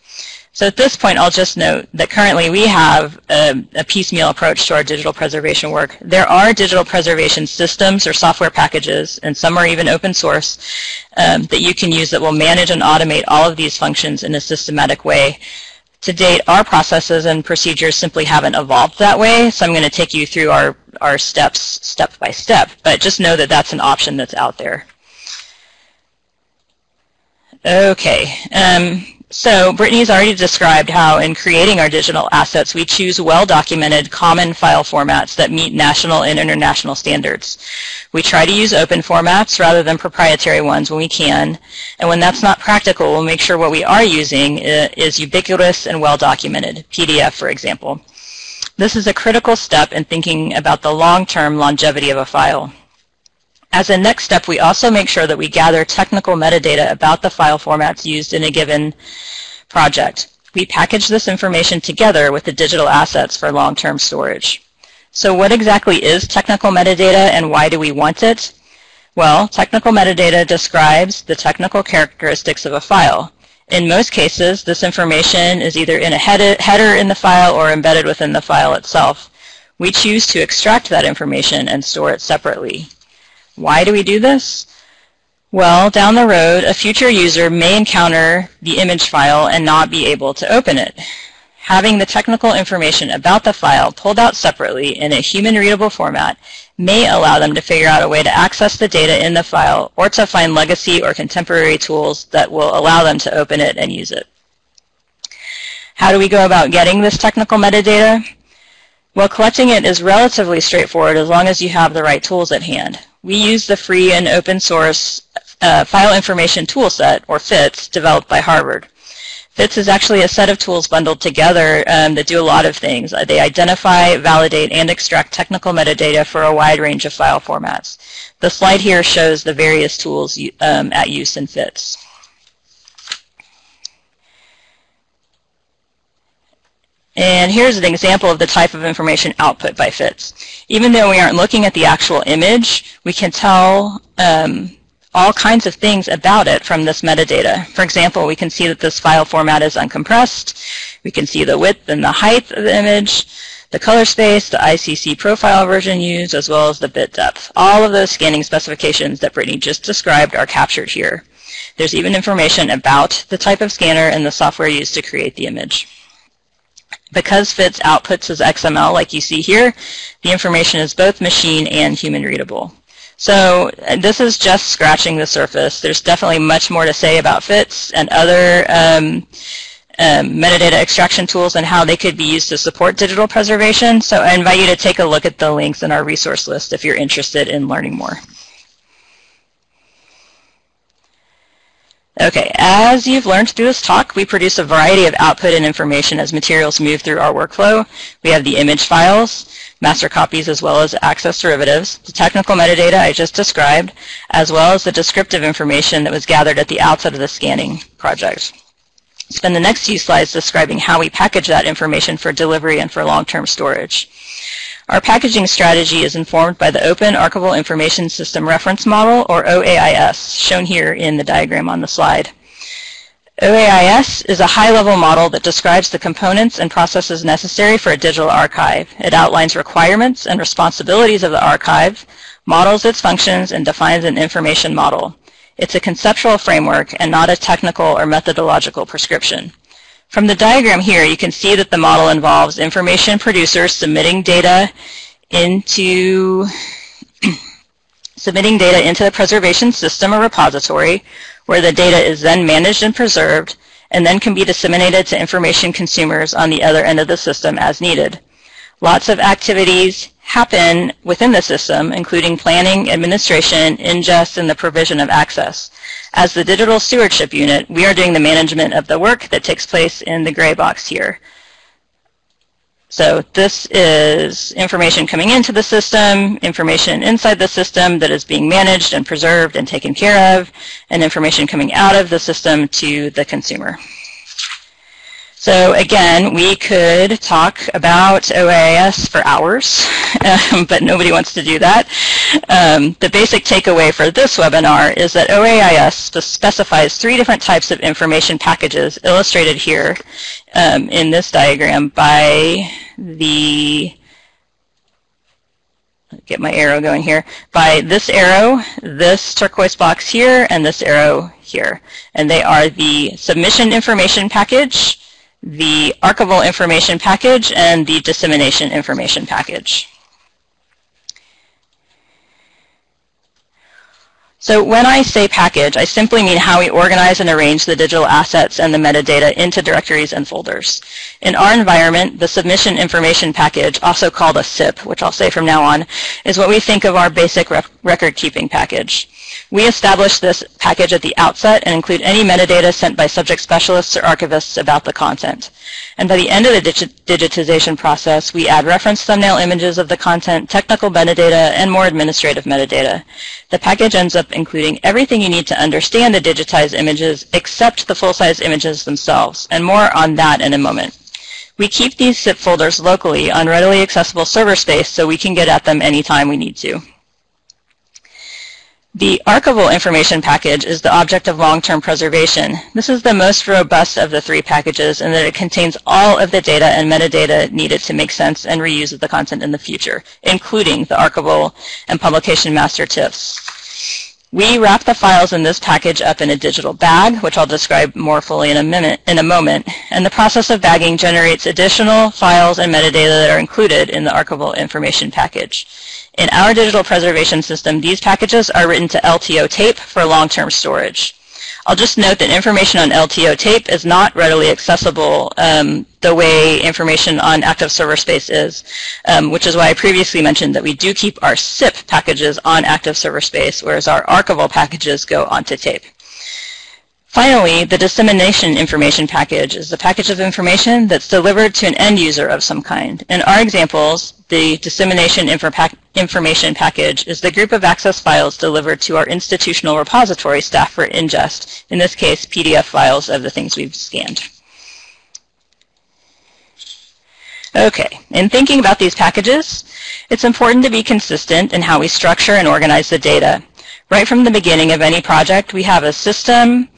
So at this point, I'll just note that currently we have a, a, piecemeal approach to our digital preservation work. There are digital preservation systems or software packages, and some are even open source, um, that you can use that will manage and automate all of these functions in a systematic way. To date, our processes and procedures simply haven't evolved that way, so I'm going to take you through our, our steps step by step, but just know that that's an option that's out there. Okay. Um, so Brittany has already described how in creating our digital assets, we choose well-documented common file formats that meet national and international standards. We try to use open formats rather than proprietary ones when we can, and when that's not practical, we'll make sure what we are using is ubiquitous and well-documented, PDF for example. This is a critical step in thinking about the long-term longevity of a file. As a next step, we also make sure that we gather technical metadata about the file formats used in a given project. We package this information together with the digital assets for long-term storage. So what exactly is technical metadata and why do we want it? Well, technical metadata describes the technical characteristics of a file. In most cases, this information is either in a header in the file or embedded within the file itself. We choose to extract that information and store it separately. Why do we do this? Well, down the road, a future user may encounter the image file and not be able to open it. Having the technical information about the file pulled out separately in a human-readable format may allow them to figure out a way to access the data in the file or to find legacy or contemporary tools that will allow them to open it and use it. How do we go about getting this technical metadata? Well, collecting it is relatively straightforward as long as you have the right tools at hand. We use the free and open source uh, File Information Toolset, or FITS, developed by Harvard. FITS is actually a set of tools bundled together um, that do a lot of things. Uh, they identify, validate, and extract technical metadata for a wide range of file formats. The slide here shows the various tools um, at use in FITS. And here's an example of the type of information output by FITS. Even though we aren't looking at the actual image, we can tell um, all kinds of things about it from this metadata. For example, we can see that this file format is uncompressed. We can see the width and the height of the image, the color space, the ICC profile version used, as well as the bit depth. All of those scanning specifications that Brittany just described are captured here. There's even information about the type of scanner and the software used to create the image. Because FITS outputs as XML like you see here, the information is both machine and human readable. So this is just scratching the surface. There's definitely much more to say about FITS and other um, um, metadata extraction tools and how they could be used to support digital preservation. So I invite you to take a look at the links in our resource list if you're interested in learning more. Okay, as you've learned through this talk, we produce a variety of output and information as materials move through our workflow. We have the image files, master copies, as well as access derivatives, the technical metadata I just described, as well as the descriptive information that was gathered at the outset of the scanning project. Spend the next few slides describing how we package that information for delivery and for long-term storage. Our packaging strategy is informed by the Open Archival Information System Reference Model, or OAIS, shown here in the diagram on the slide. OAIS is a high-level model that describes the components and processes necessary for a digital archive. It outlines requirements and responsibilities of the archive, models its functions, and defines an information model. It's a conceptual framework and not a technical or methodological prescription. From the diagram here, you can see that the model involves information producers submitting data into submitting data into the preservation system or repository, where the data is then managed and preserved, and then can be disseminated to information consumers on the other end of the system as needed. Lots of activities happen within the system, including planning, administration, ingest, and the provision of access. As the Digital Stewardship Unit, we are doing the management of the work that takes place in the gray box here. So this is information coming into the system, information inside the system that is being managed and preserved and taken care of, and information coming out of the system to the consumer. So again, we could talk about OAIS for hours, um, but nobody wants to do that. Um, the basic takeaway for this webinar is that OAIS specifies three different types of information packages illustrated here um, in this diagram by the get my arrow going here, by this arrow, this turquoise box here, and this arrow here. And they are the submission information package, the archival information package and the dissemination information package. So when I say package, I simply mean how we organize and arrange the digital assets and the metadata into directories and folders. In our environment, the submission information package, also called a SIP, which I'll say from now on, is what we think of our basic record-keeping package. We establish this package at the outset and include any metadata sent by subject specialists or archivists about the content. And by the end of the digi digitization process, we add reference thumbnail images of the content, technical metadata, and more administrative metadata. The package ends up including everything you need to understand the digitized images except the full-size images themselves, and more on that in a moment. We keep these SIP folders locally on readily accessible server space so we can get at them anytime we need to. The archival information package is the object of long-term preservation. This is the most robust of the three packages in that it contains all of the data and metadata needed to make sense and reuse of the content in the future, including the archival and publication master TIFFs. We wrap the files in this package up in a digital bag, which I'll describe more fully in a, minute, in a moment, and the process of bagging generates additional files and metadata that are included in the archival information package. In our digital preservation system, these packages are written to LTO tape for long-term storage. I'll just note that information on LTO tape is not readily accessible um, the way information on active server space is, um, which is why I previously mentioned that we do keep our SIP packages on active server space, whereas our archival packages go onto tape. Finally, the dissemination information package is the package of information that's delivered to an end user of some kind. In our examples, the dissemination information package is the group of access files delivered to our institutional repository staff for ingest, in this case, PDF files of the things we've scanned. Okay, in thinking about these packages, it's important to be consistent in how we structure and organize the data. Right from the beginning of any project, we have a system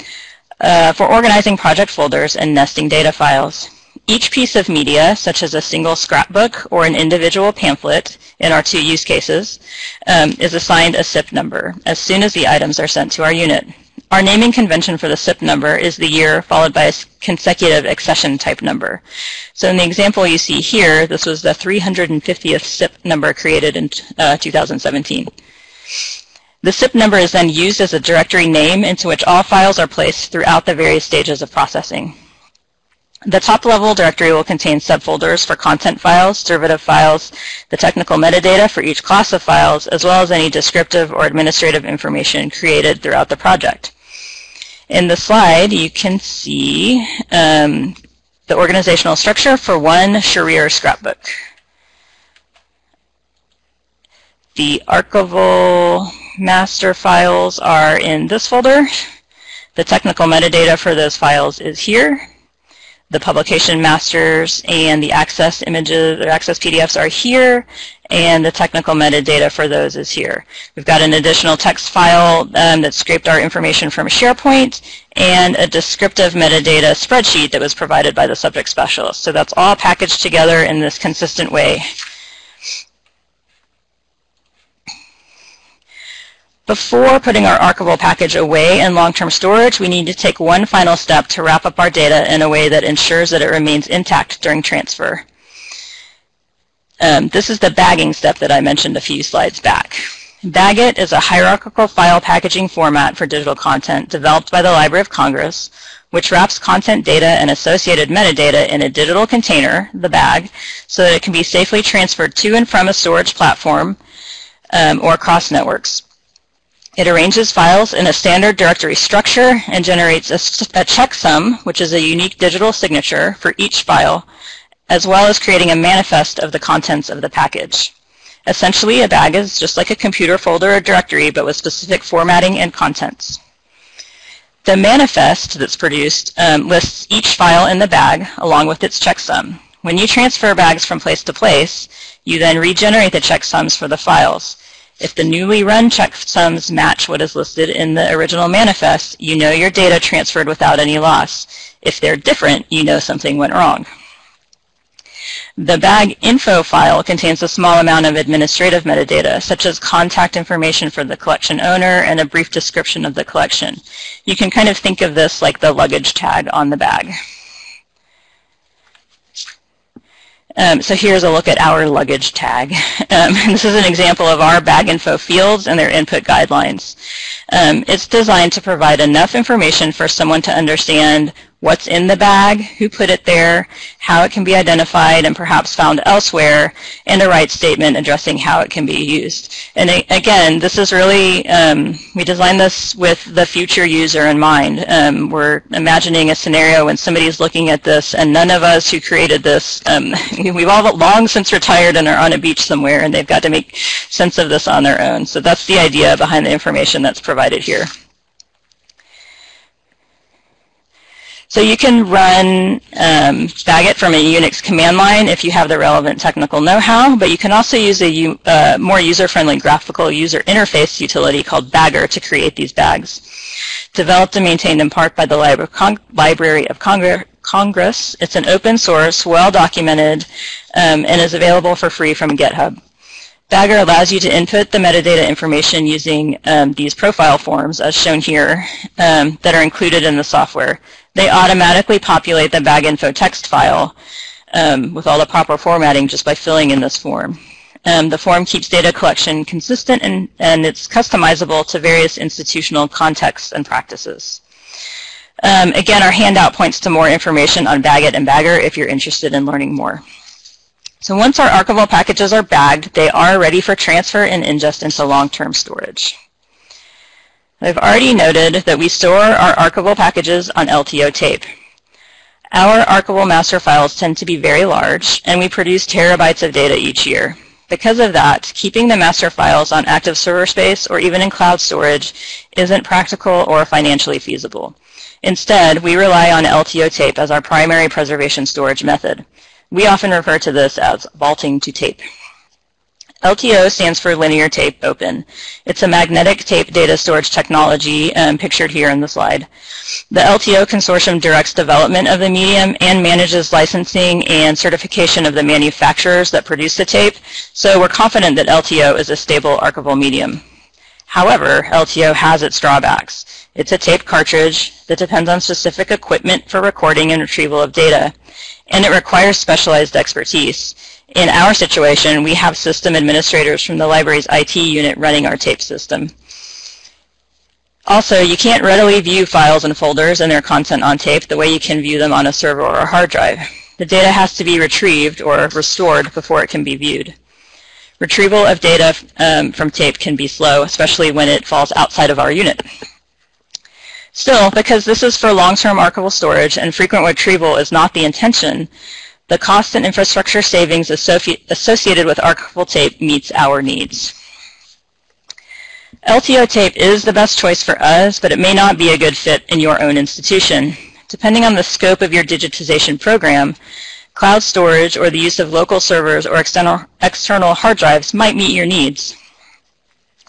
uh, for organizing project folders and nesting data files. Each piece of media, such as a single scrapbook or an individual pamphlet in our two use cases, um, is assigned a SIP number as soon as the items are sent to our unit. Our naming convention for the SIP number is the year followed by a consecutive accession type number. So in the example you see here, this was the 350th SIP number created in uh, 2017. The SIP number is then used as a directory name into which all files are placed throughout the various stages of processing. The top-level directory will contain subfolders for content files, derivative files, the technical metadata for each class of files, as well as any descriptive or administrative information created throughout the project. In the slide, you can see um, the organizational structure for one Sharir scrapbook. The archival master files are in this folder. The technical metadata for those files is here. The publication masters and the access images or access PDFs are here, and the technical metadata for those is here. We've got an additional text file um, that scraped our information from SharePoint and a descriptive metadata spreadsheet that was provided by the subject specialist. So that's all packaged together in this consistent way. Before putting our archival package away in long-term storage, we need to take one final step to wrap up our data in a way that ensures that it remains intact during transfer. Um, this is the bagging step that I mentioned a few slides back. Bagit is a hierarchical file packaging format for digital content developed by the Library of Congress, which wraps content data and associated metadata in a digital container, the bag, so that it can be safely transferred to and from a storage platform um, or across networks. It arranges files in a standard directory structure and generates a, a checksum, which is a unique digital signature for each file, as well as creating a manifest of the contents of the package. Essentially, a bag is just like a computer folder or directory, but with specific formatting and contents. The manifest that's produced um, lists each file in the bag along with its checksum. When you transfer bags from place to place, you then regenerate the checksums for the files. If the newly run checksums match what is listed in the original manifest, you know your data transferred without any loss. If they're different, you know something went wrong. The bag info file contains a small amount of administrative metadata, such as contact information for the collection owner and a brief description of the collection. You can kind of think of this like the luggage tag on the bag. Um, so here's a look at our luggage tag. Um, this is an example of our bag info fields and their input guidelines. Um, it's designed to provide enough information for someone to understand what's in the bag, who put it there, how it can be identified and perhaps found elsewhere, and a right statement addressing how it can be used. And again, this is really, um, we designed this with the future user in mind. Um, we're imagining a scenario when somebody's looking at this and none of us who created this, um, we've all long since retired and are on a beach somewhere and they've got to make sense of this on their own. So that's the idea behind the information that's provided here. So you can run um, Bagit from a Unix command line if you have the relevant technical know-how, but you can also use a uh, more user-friendly graphical user interface utility called Bagger to create these bags. Developed and maintained in part by the Library of Congress, it's an open source, well-documented, um, and is available for free from GitHub. Bagger allows you to input the metadata information using um, these profile forms, as shown here, um, that are included in the software they automatically populate the bag info text file um, with all the proper formatting just by filling in this form. Um, the form keeps data collection consistent and, and it's customizable to various institutional contexts and practices. Um, again, our handout points to more information on Bagit and Bagger if you're interested in learning more. So once our archival packages are bagged, they are ready for transfer and ingest into long-term storage. I've already noted that we store our archival packages on LTO tape. Our archival master files tend to be very large, and we produce terabytes of data each year. Because of that, keeping the master files on active server space or even in cloud storage isn't practical or financially feasible. Instead, we rely on LTO tape as our primary preservation storage method. We often refer to this as vaulting to tape. LTO stands for Linear Tape Open. It's a magnetic tape data storage technology um, pictured here in the slide. The LTO consortium directs development of the medium and manages licensing and certification of the manufacturers that produce the tape, so we're confident that LTO is a stable archival medium. However, LTO has its drawbacks. It's a tape cartridge that depends on specific equipment for recording and retrieval of data, and it requires specialized expertise. In our situation, we have system administrators from the library's IT unit running our tape system. Also, you can't readily view files and folders and their content on tape the way you can view them on a server or a hard drive. The data has to be retrieved or restored before it can be viewed. Retrieval of data um, from tape can be slow, especially when it falls outside of our unit. Still, because this is for long-term archival storage and frequent retrieval is not the intention, the cost and infrastructure savings associated with archival tape meets our needs. LTO tape is the best choice for us, but it may not be a good fit in your own institution. Depending on the scope of your digitization program, cloud storage or the use of local servers or external, external hard drives might meet your needs.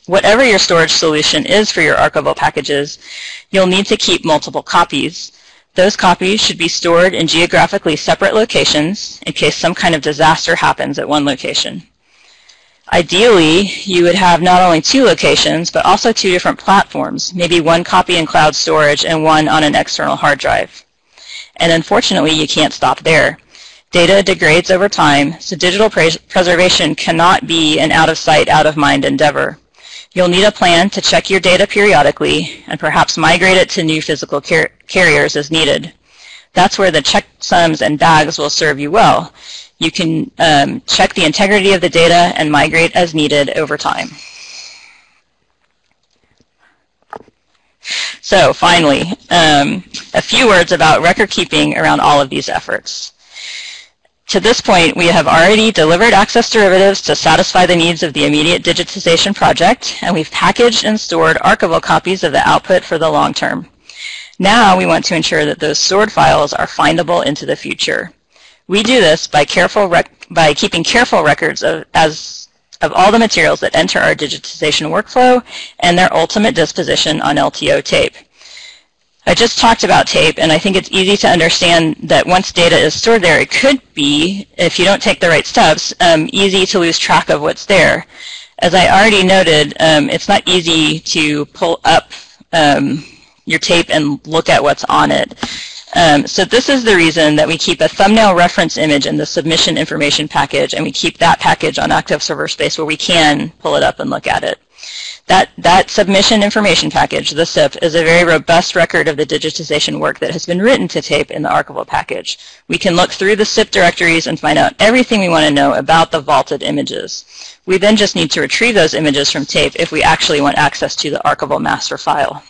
Whatever your storage solution is for your archival packages, you'll need to keep multiple copies. Those copies should be stored in geographically separate locations in case some kind of disaster happens at one location. Ideally, you would have not only two locations, but also two different platforms, maybe one copy in cloud storage and one on an external hard drive. And unfortunately, you can't stop there. Data degrades over time, so digital preservation cannot be an out-of-sight, out-of-mind endeavor. You'll need a plan to check your data periodically and perhaps migrate it to new physical car carriers as needed. That's where the checksums and bags will serve you well. You can um, check the integrity of the data and migrate as needed over time. So finally, um, a few words about record keeping around all of these efforts. To this point, we have already delivered access derivatives to satisfy the needs of the immediate digitization project, and we've packaged and stored archival copies of the output for the long term. Now we want to ensure that those stored files are findable into the future. We do this by, careful by keeping careful records of, as, of all the materials that enter our digitization workflow and their ultimate disposition on LTO tape. I just talked about tape, and I think it's easy to understand that once data is stored there, it could be, if you don't take the right steps, um, easy to lose track of what's there. As I already noted, um, it's not easy to pull up um, your tape and look at what's on it. Um, so this is the reason that we keep a thumbnail reference image in the submission information package, and we keep that package on Active Server Space where we can pull it up and look at it. That, that submission information package, the SIP, is a very robust record of the digitization work that has been written to tape in the archival package. We can look through the SIP directories and find out everything we want to know about the vaulted images. We then just need to retrieve those images from tape if we actually want access to the archival master file.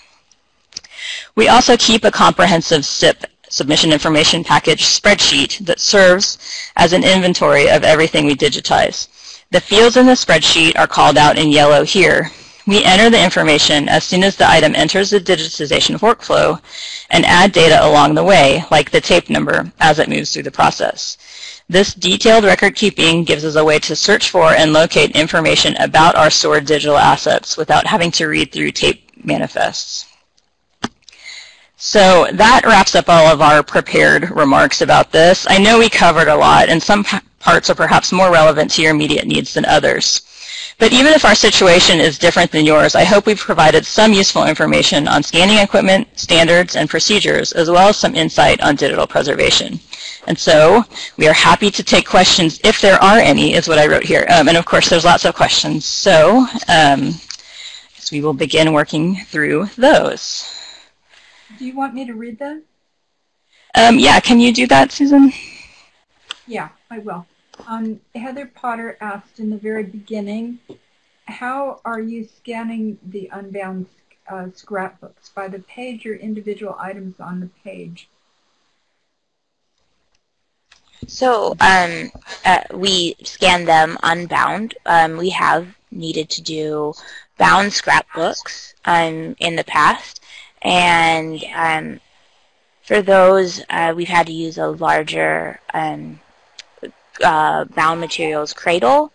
We also keep a comprehensive SIP submission information package spreadsheet that serves as an inventory of everything we digitize. The fields in the spreadsheet are called out in yellow here. We enter the information as soon as the item enters the digitization workflow and add data along the way, like the tape number, as it moves through the process. This detailed record keeping gives us a way to search for and locate information about our stored digital assets without having to read through tape manifests. So that wraps up all of our prepared remarks about this. I know we covered a lot, and some parts are perhaps more relevant to your immediate needs than others. But even if our situation is different than yours, I hope we've provided some useful information on scanning equipment, standards, and procedures, as well as some insight on digital preservation. And so we are happy to take questions if there are any, is what I wrote here. Um, and of course, there's lots of questions. So um, we will begin working through those. Do you want me to read them? Um, yeah, can you do that, Susan? Yeah, I will. Um, Heather Potter asked in the very beginning, how are you scanning the unbound uh, scrapbooks? By the page or individual items on the page? So um, uh, we scan them unbound. Um, we have needed to do bound scrapbooks um, in the past, and um, for those uh, we've had to use a larger um, uh, bound materials cradle.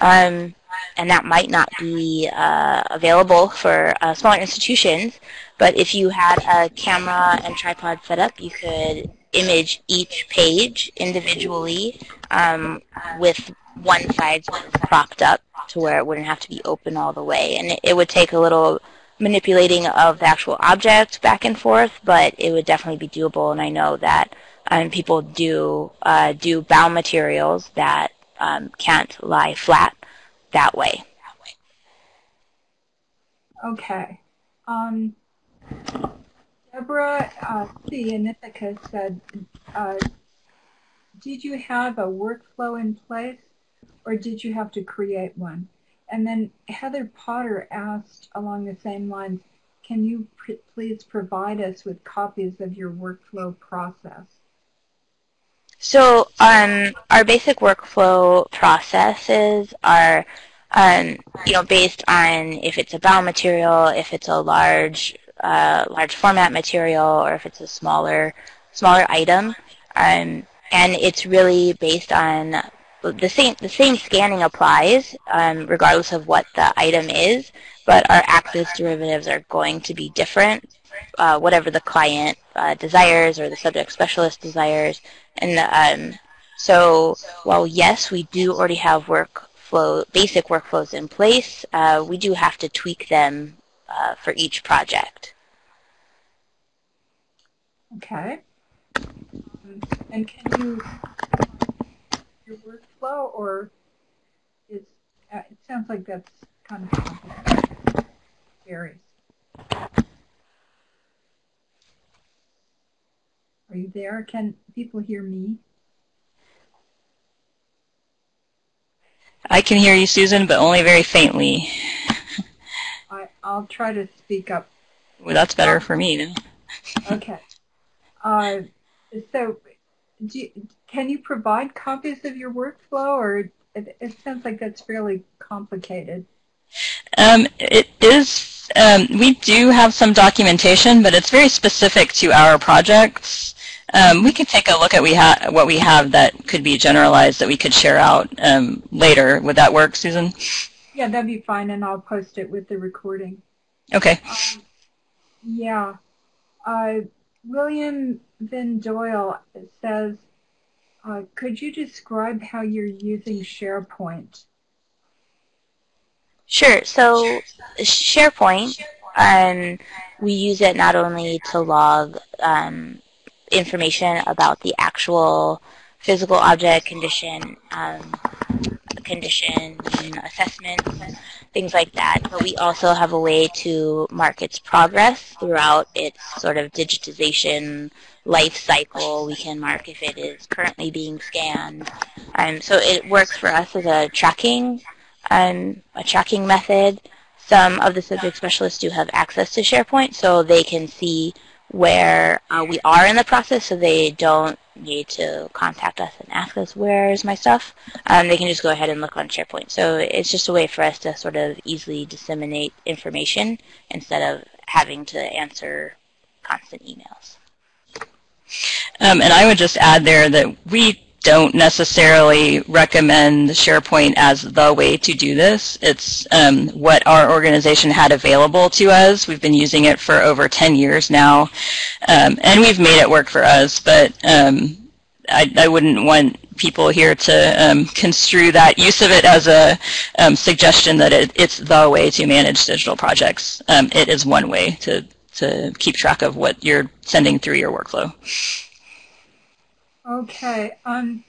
Um, and that might not be uh, available for uh, smaller institutions. But if you had a camera and tripod set up, you could image each page individually um, with one side propped up to where it wouldn't have to be open all the way. And it, it would take a little manipulating of the actual object back and forth, but it would definitely be doable. And I know that um, people do uh, do bound materials that um, can't lie flat that way. Okay. Um, Deborah uh, C. in Ithaca said, uh, did you have a workflow in place or did you have to create one? And then Heather Potter asked along the same lines, can you pr please provide us with copies of your workflow process? So um, our basic workflow processes are um, you know, based on if it's a bound material, if it's a large uh, large format material or if it's a smaller smaller item. Um, and it's really based on the same the same scanning applies um, regardless of what the item is, but our access derivatives are going to be different, uh, whatever the client uh, desires or the subject specialist desires. And um, so while yes, we do already have workflow basic workflows in place, uh, we do have to tweak them uh, for each project. Okay. And can you your workflow, or is uh, it sounds like that's kind of complicated. Varies. Are you there? Can people hear me? I can hear you, Susan, but only very faintly. I, I'll try to speak up. Well, that's better for me. okay. Uh, so, you, can you provide copies of your workflow, or it, it sounds like that's fairly complicated? Um, it is. Um, we do have some documentation, but it's very specific to our projects. Um, we could take a look at we ha- what we have that could be generalized that we could share out um, later. Would that work, Susan? Yeah, that'd be fine, and I'll post it with the recording. Okay. Um, yeah. Uh, William Van Doyle says, uh, could you describe how you're using SharePoint? Sure. So SharePoint, um, we use it not only to log um, information about the actual physical object condition, um, condition assessment, things like that. But we also have a way to mark its progress throughout its sort of digitization life cycle. We can mark if it is currently being scanned. Um, so it works for us as a tracking, um, a tracking method. Some of the subject specialists do have access to SharePoint, so they can see where uh, we are in the process, so they don't need to contact us and ask us where is my stuff. Um, they can just go ahead and look on SharePoint. So it's just a way for us to sort of easily disseminate information instead of having to answer constant emails. Um, and I would just add there that we don't necessarily recommend SharePoint as the way to do this. It's um, what our organization had available to us. We've been using it for over 10 years now, um, and we've made it work for us. But um, I, I, wouldn't want people here to um, construe that use of it as a um, suggestion that it, it's the way to manage digital projects. Um, it is one way to, to keep track of what you're sending through your workflow. Okay. Um,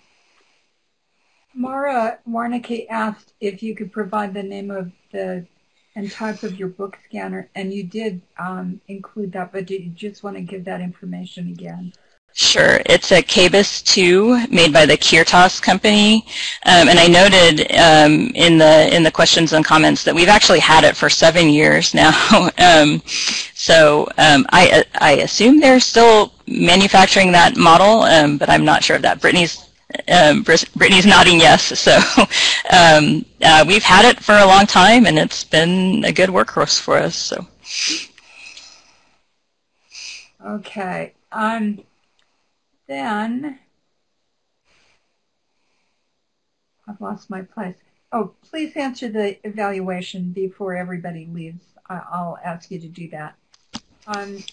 Mara Warnicki asked if you could provide the name of the and type of your book scanner, and you did um, include that, but did you just want to give that information again? Sure. It's a KABIS 2 made by the Kirtas company. Um, and I noted um, in the in the questions and comments that we've actually had it for seven years now. um, so um, I, I assume they're still manufacturing that model, um, but I'm not sure of that. Brittany's um, Brittany's nodding yes. So um, uh, we've had it for a long time, and it's been a good workhorse for us. So. Okay. Um, then I've lost my place. Oh, please answer the evaluation before everybody leaves. I'll ask you to do that. Um,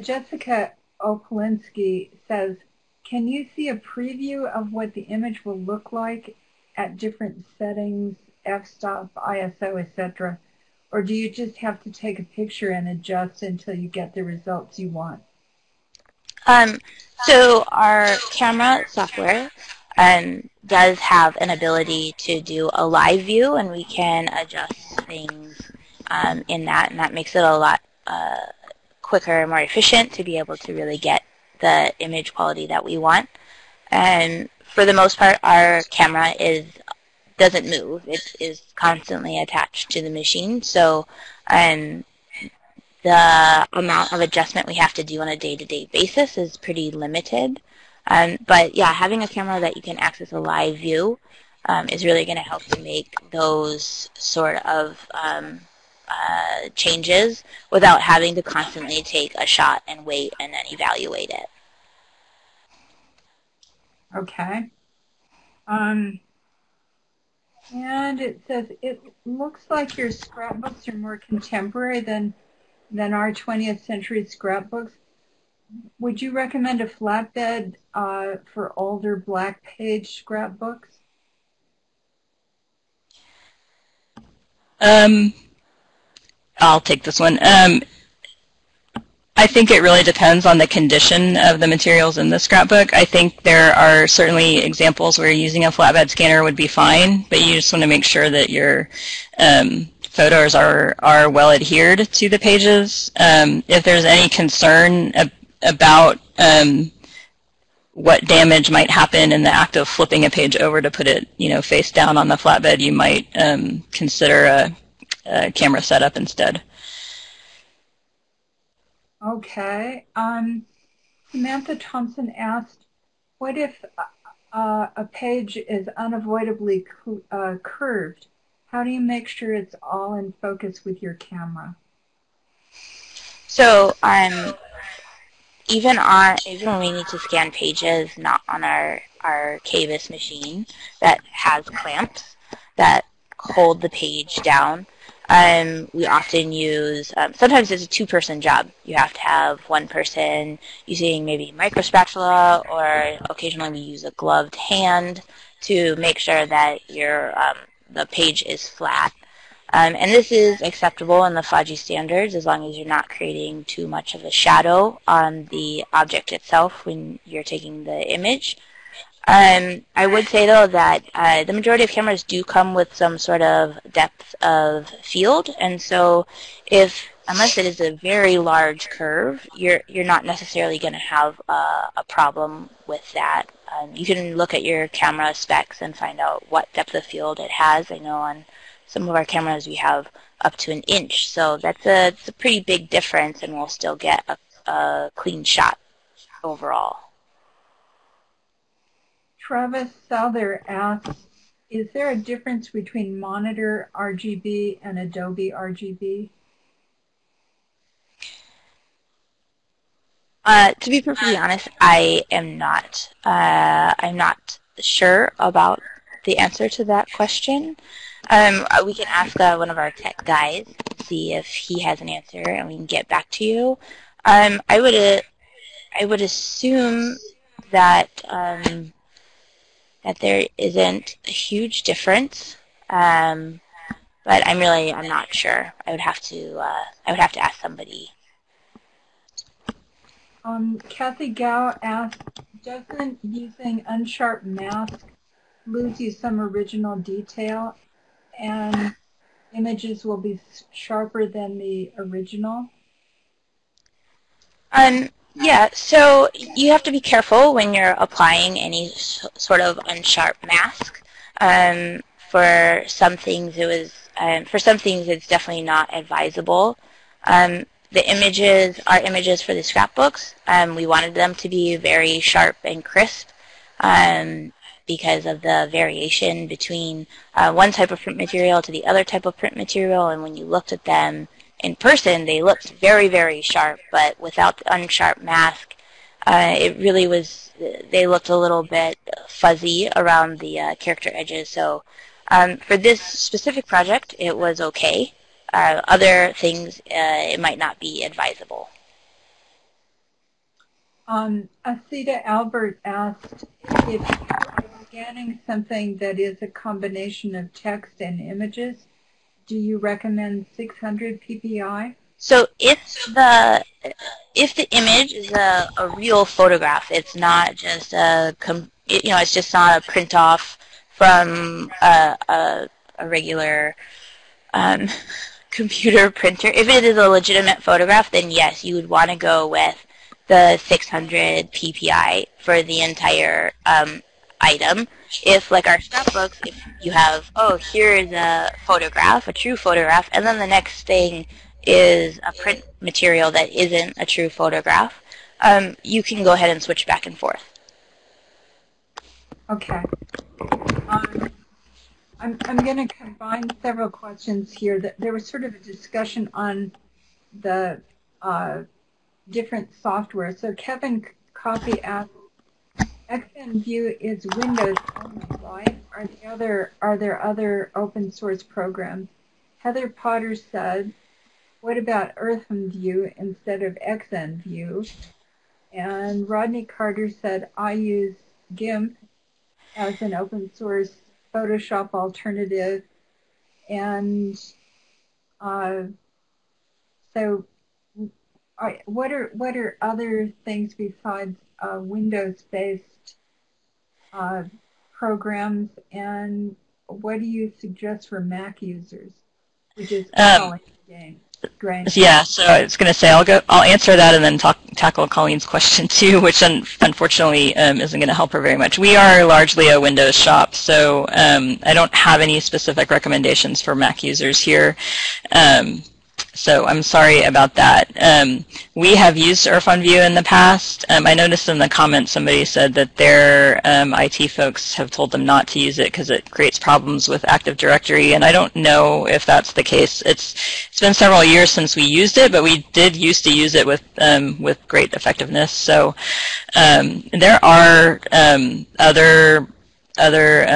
Jessica Opolinski says, can you see a preview of what the image will look like at different settings, f-stop, ISO, etc.? Or do you just have to take a picture and adjust until you get the results you want? Um, so our camera software um, does have an ability to do a live view, and we can adjust things um, in that, and that makes it a lot uh, quicker and more efficient to be able to really get the image quality that we want. And for the most part, our camera is doesn't move. It is constantly attached to the machine. So um, the amount of adjustment we have to do on a day-to-day basis is pretty limited. Um, but yeah, having a camera that you can access a live view um, is really going to help to make those sort of um, uh, changes without having to constantly take a shot and wait and then evaluate it. Okay. Um, and it says it looks like your scrapbooks are more contemporary than than our 20th century scrapbooks. Would you recommend a flatbed uh, for older black page scrapbooks? Um, I'll take this one. Um, I think it really depends on the condition of the materials in the scrapbook. I think there are certainly examples where using a flatbed scanner would be fine, but you just want to make sure that your um, photos are, are well adhered to the pages. Um, if there's any concern ab about um, what damage might happen in the act of flipping a page over to put it, you know, face down on the flatbed, you might um, consider a, a camera setup instead. Okay. Um, Samantha Thompson asked, what if uh, a page is unavoidably uh, curved? How do you make sure it's all in focus with your camera? So um, even on even when we need to scan pages not on our our KABIS machine that has clamps that hold the page down, um, we often use, um, sometimes it's a two-person job. You have to have one person using maybe micro spatula or occasionally we use a gloved hand to make sure that your um, the page is flat. Um, and this is acceptable in the FADGI standards as long as you're not creating too much of a shadow on the object itself when you're taking the image. Um, I would say though that uh, the majority of cameras do come with some sort of depth of field, and so if unless it is a very large curve, you're you're not necessarily going to have a problem with that. Um, you can look at your camera specs and find out what depth of field it has. I know on some of our cameras we have up to an inch, so that's a, it's a pretty big difference, and we'll still get a, a clean shot overall. Travis Souther asks, is there a difference between monitor RGB and Adobe RGB? Uh, to be perfectly honest, I am not. Uh, I'm not sure about the answer to that question. Um, we can ask uh, one of our tech guys see if he has an answer, and we can get back to you. Um, I would, uh, I would assume that um, that there isn't a huge difference. Um, but I'm really I'm not sure. I would have to uh, I would have to ask somebody. Um, Kathy Gao asked, doesn't using unsharp mask lose you some original detail, and images will be sharper than the original? Um, yeah, so you have to be careful when you're applying any sort of unsharp mask. Um, for some things, it was um, for some things it's definitely not advisable. Um, the images, our images for the scrapbooks, um, we wanted them to be very sharp and crisp um, because of the variation between uh, one type of print material to the other type of print material, and when you looked at them in person, they looked very, very sharp, but without the unsharp mask, uh, it really was, they looked a little bit fuzzy around the uh, character edges. So um, for this specific project, it was okay. Uh, other things, uh, it might not be advisable. Um, Asita Albert asked if you're scanning something that is a combination of text and images, do you recommend 600 ppi? So if the if the image is a, a real photograph, it's not just a you know it's just not a print off from a, a, a regular um, computer printer. If it is a legitimate photograph, then yes, you would want to go with the 600 ppi for the entire um, item. If, like our scrapbooks, if you have, oh, here is a photograph, a true photograph, and then the next thing is a print material that isn't a true photograph, um, you can go ahead and switch back and forth. Okay. Um, I'm, I'm going to combine several questions here. That There was sort of a discussion on the uh, different software. So Kevin Copy asked, XNView is Windows only, right? Are there other are there other open source programs? Heather Potter said, what about IrfanView instead of XNView? And Rodney Carter said, I use GIMP as an open source Photoshop alternative. And uh, so what are what are other things besides uh, Windows-based uh, programs, and what do you suggest for Mac users, which is um, game? Yeah, so I was going to say I'll go. I'll answer that and then talk, tackle Colleen's question too, which un unfortunately um, isn't going to help her very much. We are largely a Windows shop, so um, I don't have any specific recommendations for Mac users here. Um, so I'm sorry about that. Um, we have used IrfanView in the past. Um, I noticed in the comments somebody said that their um, IT folks have told them not to use it because it creates problems with Active Directory, and I don't know if that's the case. It's it's been several years since we used it, but we did used to use it with um, with great effectiveness. So um, there are um, other other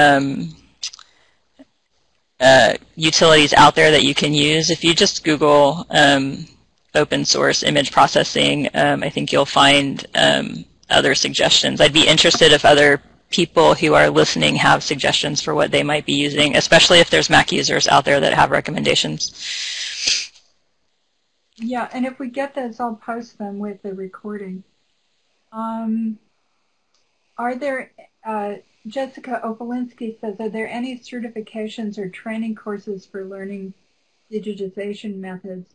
uh, utilities out there that you can use. If you just Google um, open source image processing, um, I think you'll find um, other suggestions. I'd be interested if other people who are listening have suggestions for what they might be using, especially if there's Mac users out there that have recommendations. Yeah, and if we get those, I'll post them with the recording. Um, are there uh, Jessica Opolinski says, are there any certifications or training courses for learning digitization methods?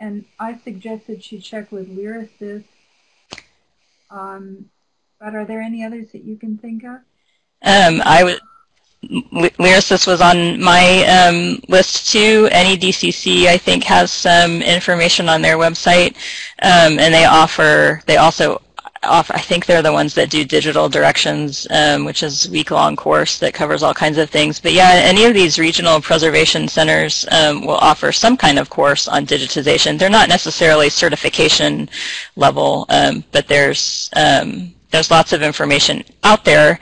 And I suggested she check with Lyrasis. Um, but are there any others that you can think of? Um, I would. Lyrasis was on my um, list too. NEDCC, I think, has some information on their website, um, and they offer. They also off, I think they're the ones that do digital directions, um, which is a week-long course that covers all kinds of things. But yeah, any of these regional preservation centers um, will offer some kind of course on digitization. They're not necessarily certification level, um, but there's um, there's lots of information out there.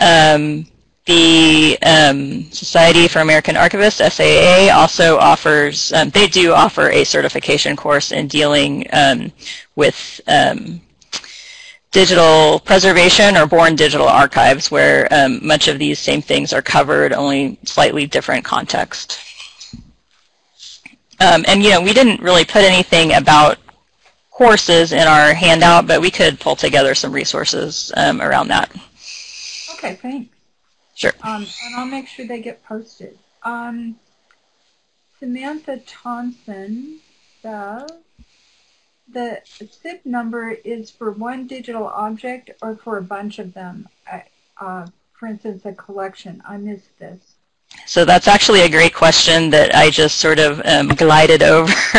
Um, the um, Society for American Archivists, SAA, also offers, um, they do offer a certification course in dealing um, with um, digital preservation or born digital archives where um, much of these same things are covered, only slightly different context. Um, and you know, we didn't really put anything about courses in our handout, but we could pull together some resources um, around that. Okay, thanks. Sure. Um, and I'll make sure they get posted. Um, Samantha Thompson says, the SIP number is for one digital object or for a bunch of them? Uh, for instance, a collection. I missed this. So that's actually a great question that I just sort of um, glided over,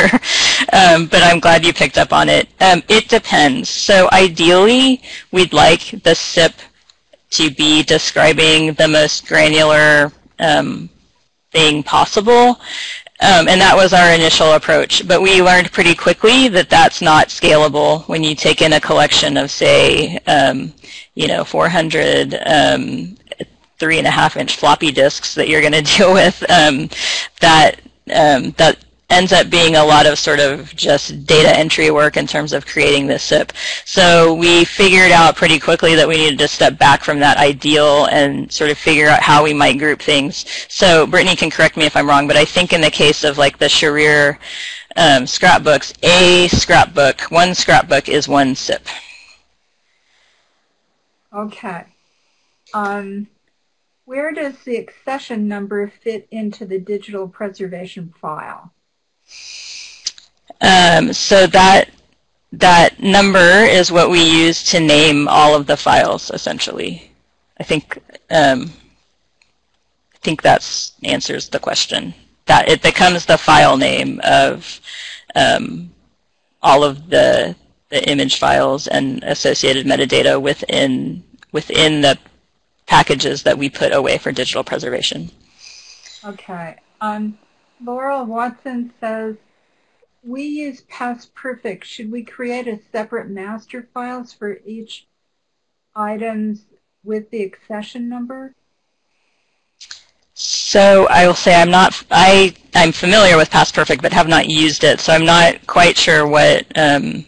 um, but I'm glad you picked up on it. Um, it depends. So ideally, we'd like the SIP to be describing the most granular um, thing possible. Um, and that was our initial approach. But we learned pretty quickly that that's not scalable when you take in a collection of, say, um, you know, 400 um, three and a half inch floppy disks that you're going to deal with. Um, that um, that ends up being a lot of sort of just data entry work in terms of creating this SIP. So we figured out pretty quickly that we needed to step back from that ideal and sort of figure out how we might group things. So Brittany can correct me if I'm wrong, but I think in the case of like the Sharir um, scrapbooks, a scrapbook, one scrapbook is one SIP. Okay. Um, where does the accession number fit into the digital preservation file? Um, so that that number is what we use to name all of the files, essentially. I think um, I think that answers the question. That it becomes the file name of um, all of the the image files and associated metadata within within the packages that we put away for digital preservation. Okay. Um, Laurel Watson says, we use PastPerfect. Should we create a separate master files for each items with the accession number? So I will say I'm not, I, I'm familiar with PastPerfect but have not used it, so I'm not quite sure what, um,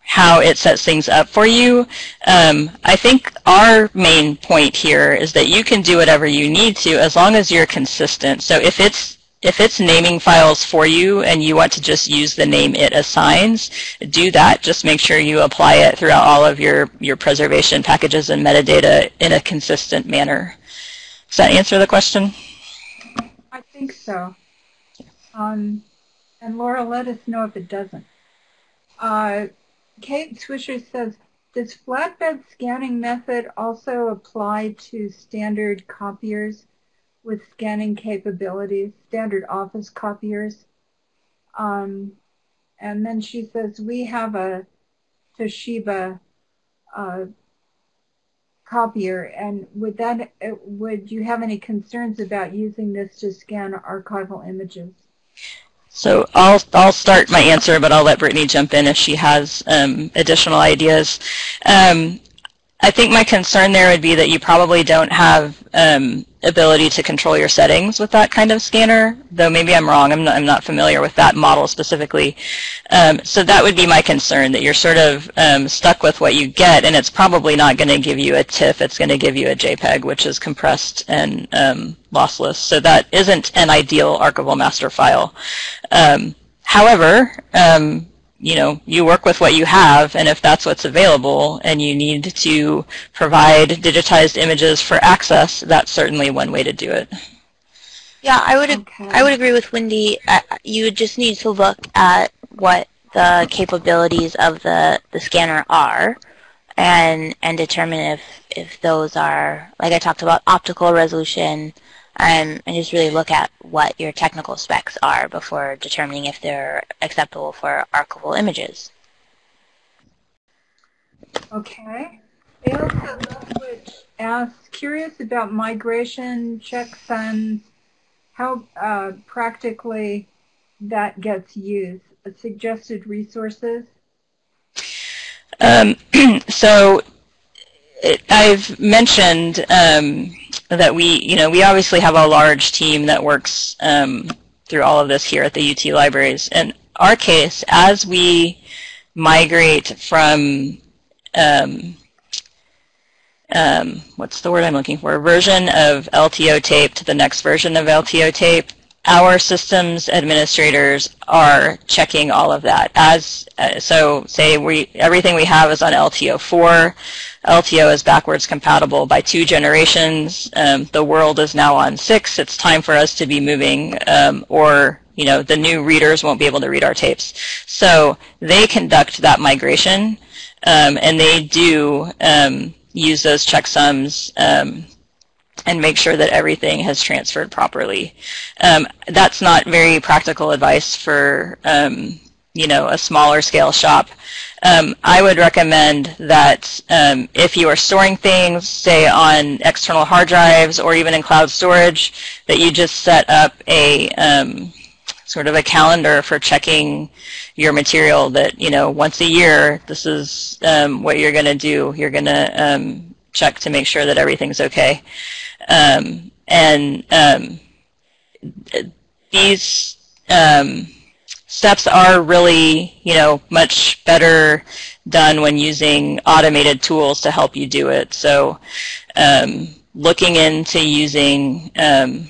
how it sets things up for you. Um, I think our main point here is that you can do whatever you need to as long as you're consistent. So if it's if it's naming files for you and you want to just use the name it assigns, do that. Just make sure you apply it throughout all of your, your preservation packages and metadata in a consistent manner. Does that answer the question? I think so. Um, and Laura, let us know if it doesn't. Uh, Kate Swisher says, does flatbed scanning method also apply to standard copiers? With scanning capabilities, standard office copiers. Um, and then she says, we have a Toshiba uh, copier, and would that uh, would you have any concerns about using this to scan archival images? So I'll I'll start my answer, but I'll let Brittany jump in if she has um, additional ideas. Um, I think my concern there would be that you probably don't have um, ability to control your settings with that kind of scanner, though maybe I'm wrong. I'm not, I'm not familiar with that model specifically. Um, so that would be my concern, that you're sort of um, stuck with what you get, and it's probably not going to give you a TIFF. It's going to give you a JPEG, which is compressed and um, lossless. So that isn't an ideal archival master file. Um, however, um, you know, you work with what you have, and if that's what's available and you need to provide digitized images for access, that's certainly one way to do it. Yeah, I would okay. I would agree with Wendy. Uh, you just need to look at what the capabilities of the, the scanner are and and determine if, if those are, like I talked about, optical resolution, um, and just really look at what your technical specs are before determining if they're acceptable for archival images. Okay. Elsa Lethwich asks, curious about migration checksums, how uh, practically that gets used. Suggested resources? Um, so it, I've mentioned um, that we, you know, we obviously have a large team that works um, through all of this here at the UT libraries. In our case, as we migrate from um, um, what's the word I'm looking for, version of LTO tape to the next version of LTO tape, our systems administrators are checking all of that. As uh, so, say we everything we have is on LTO 4. LTO is backwards compatible by two generations. Um, the world is now on 6. It's time for us to be moving, um, or you know, the new readers won't be able to read our tapes. So they conduct that migration, um, and they do um, use those checksums um, and make sure that everything has transferred properly. Um, that's not very practical advice for um, you know a smaller scale shop. Um, I would recommend that um, if you are storing things, say on external hard drives or even in cloud storage, that you just set up a um, sort of a calendar for checking your material that, you know, once a year, this is um, what you're going to do. You're going to check to make sure that everything's okay. Um, and um, these um, steps are really, you know, much better done when using automated tools to help you do it. So um, looking into using um,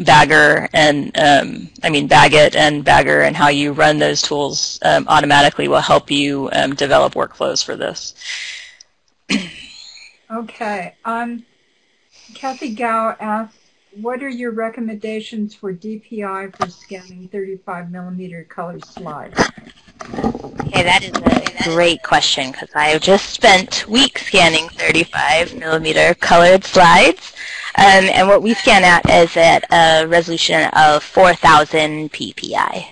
Bagger and um, I mean BagIt and Bagger and how you run those tools um, automatically will help you um, develop workflows for this. okay. Um, Kathy Gao asks, what are your recommendations for DPI for scanning 35 millimeter color slides? Okay, that is a great question because I have just spent weeks scanning 35 millimeter colored slides. Um, and what we scan at is at a resolution of 4,000 ppi.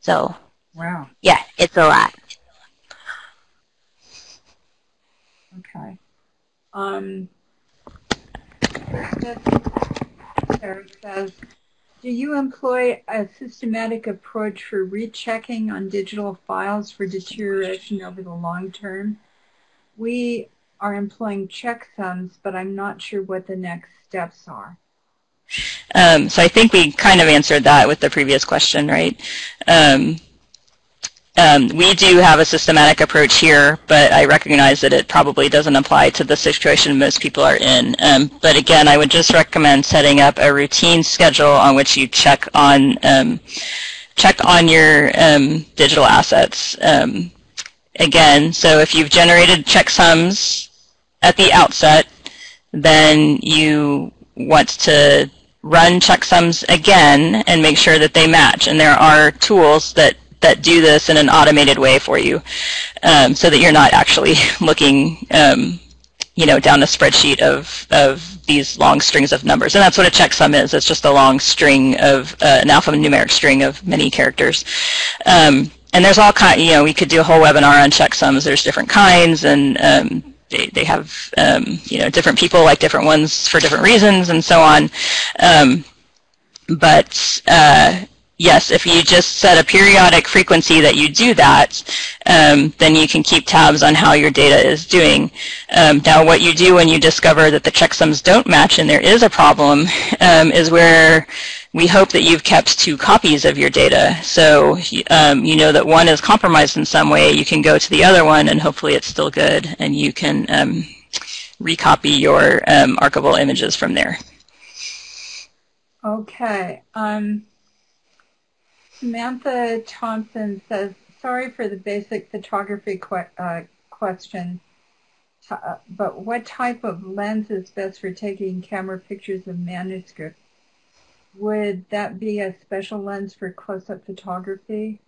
So, wow. Yeah, it's a lot. Okay. Um, Sarah says, do you employ a systematic approach for rechecking on digital files for deterioration over the long term? We are employing checksums, but I'm not sure what the next steps are. Um, so I think we kind of answered that with the previous question, right? Um, um, we do have a systematic approach here, but I recognize that it probably doesn't apply to the situation most people are in. Um, but again, I would just recommend setting up a routine schedule on which you check on um, check on your um, digital assets. Um, again, so if you've generated checksums at the outset, then you want to run checksums again and make sure that they match. And there are tools that that do this in an automated way for you um, so that you're not actually looking um, you know, down a spreadsheet of, of these long strings of numbers. And that's what a checksum is. It's just a long string of, uh, an alphanumeric string of many characters. Um, and there's all kind, you know, we could do a whole webinar on checksums. There's different kinds and um, they, they have, um, you know, different people like different ones for different reasons and so on. Um, but uh, yes, if you just set a periodic frequency that you do that, um, then you can keep tabs on how your data is doing. Um, now, what you do when you discover that the checksums don't match and there is a problem um, is where we hope that you've kept two copies of your data. So um, you know that one is compromised in some way. You can go to the other one and hopefully it's still good and you can um, recopy your um, archival images from there. Okay. Um, Samantha Thompson says, sorry for the basic photography que uh, question, uh, but what type of lens is best for taking camera pictures of manuscripts? Would that be a special lens for close-up photography?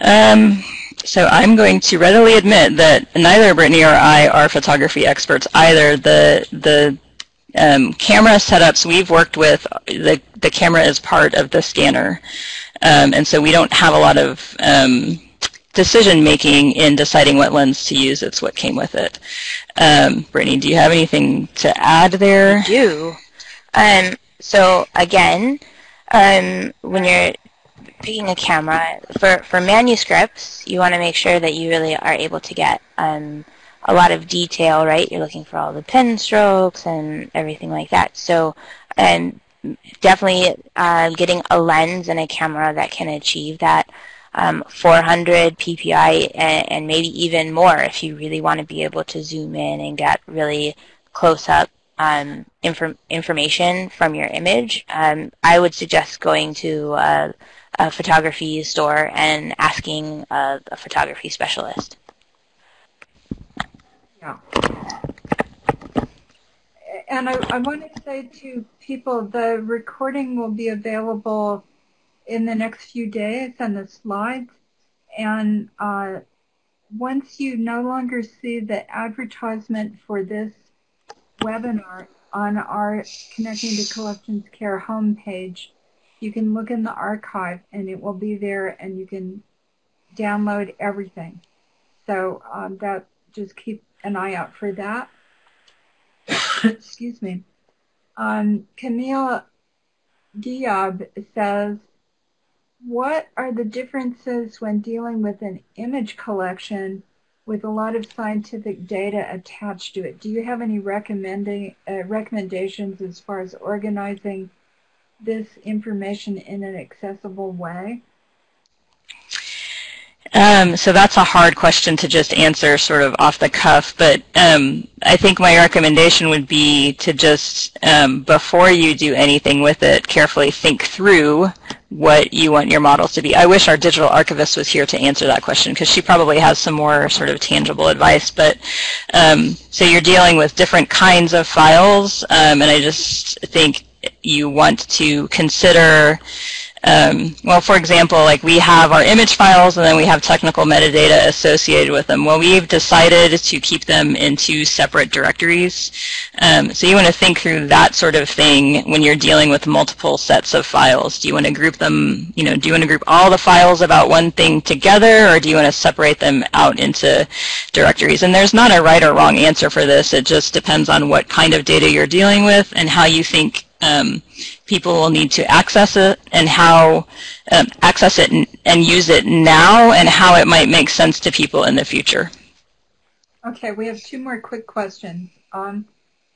Um, so I'm going to readily admit that neither Brittany or I are photography experts either. The the um, camera setups we've worked with, the, the camera is part of the scanner. Um, and so we don't have a lot of um, decision making in deciding what lens to use. It's what came with it. Um, Brittany, do you have anything to add there? I do. Um, so again, um, when you're picking a camera, for, for manuscripts, you want to make sure that you really are able to get um, a lot of detail, right? You're looking for all the pen strokes and everything like that. So, and definitely uh, getting a lens and a camera that can achieve that um, 400 ppi and, and, maybe even more if you really want to be able to zoom in and get really close up um, information from your image. Um, I would suggest going to a, a photography store and asking a, a photography specialist. Yeah. And I, I want to say to people, the recording will be available in the next few days and the slides. And uh, once you no longer see the advertisement for this webinar on our Connecting to Collections Care homepage, you can look in the archive and it will be there and you can download everything. So um, that just keep an eye out for that. Excuse me. Um, Camille Diab says, what are the differences when dealing with an image collection with a lot of scientific data attached to it? Do you have any recommending uh, recommendations as far as organizing this information in an accessible way? Um, so that's a hard question to just answer sort of off the cuff, but um, I think my recommendation would be to just, um, before you do anything with it, carefully think through what you want your models to be. I wish our digital archivist was here to answer that question because she probably has some more sort of tangible advice. But um, so you're dealing with different kinds of files, um, and I just think you want to consider Um, well, for example, like we have our image files and then we have technical metadata associated with them. Well, we've decided to keep them in two separate directories. Um, so you want to think through that sort of thing when you're dealing with multiple sets of files. Do you want to group them, you know, do you want to group all the files about one thing together or do you want to separate them out into directories? And there's not a right or wrong answer for this. It just depends on what kind of data you're dealing with and how you think um, people will need to access it and how um, access it and, and, use it now and how it might make sense to people in the future. Okay, we have two more quick questions. Um,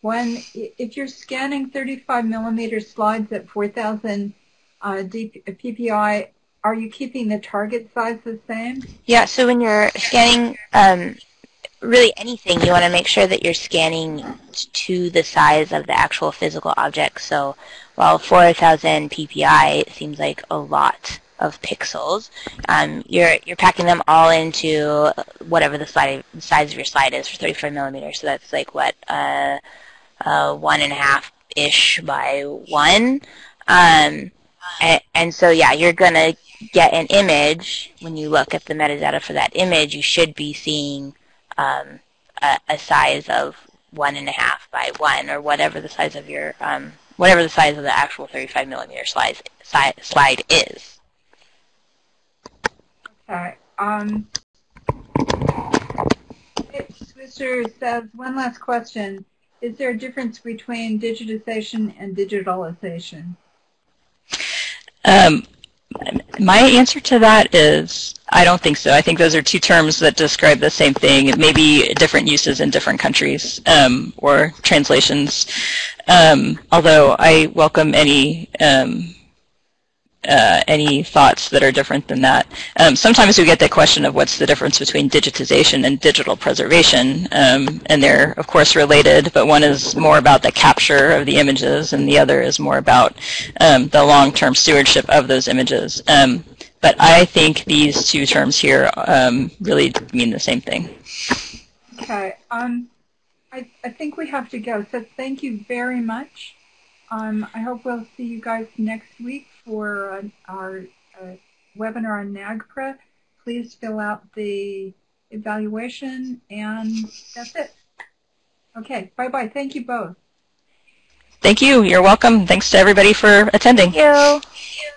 one, if you're scanning 35 millimeter slides at 4,000 uh, PPI, are you keeping the target size the same? Yeah, so when you're scanning um, really anything, you want to make sure that you're scanning to the size of the actual physical object. So while 4,000 ppi seems like a lot of pixels, um, you're you're packing them all into whatever the, slide, size of your slide is for 35 millimeters. So that's like what uh, uh, one and a half ish by one. Um, and, and so yeah, you're gonna get an image when you look at the metadata for that image. You should be seeing um, a, a, size of one and a half by one, or whatever the size of your um, whatever the size of the actual 35 millimeter slide slide, slide is. Okay. Um, Mr. says one last question: Is there a difference between digitization and digitalization? Um, my answer to that is I don't think so. I think those are two terms that describe the same thing. maybe different uses in different countries um, or translations. Um, although I welcome any um, uh, any thoughts that are different than that. Um, sometimes we get the question of what's the difference between digitization and digital preservation, um, and they're of course related, but one is more about the capture of the images, and the other is more about um, the long-term stewardship of those images. Um, but I think these two terms here um, really mean the same thing. Okay. Um, I, I think we have to go. So thank you very much. I hope we'll see you guys next week for uh, our uh, webinar on NAGPRA. Please fill out the evaluation, and that's it. Okay. Bye-bye. Thank you both. Thank you. You're welcome. Thanks to everybody for attending. Thank you.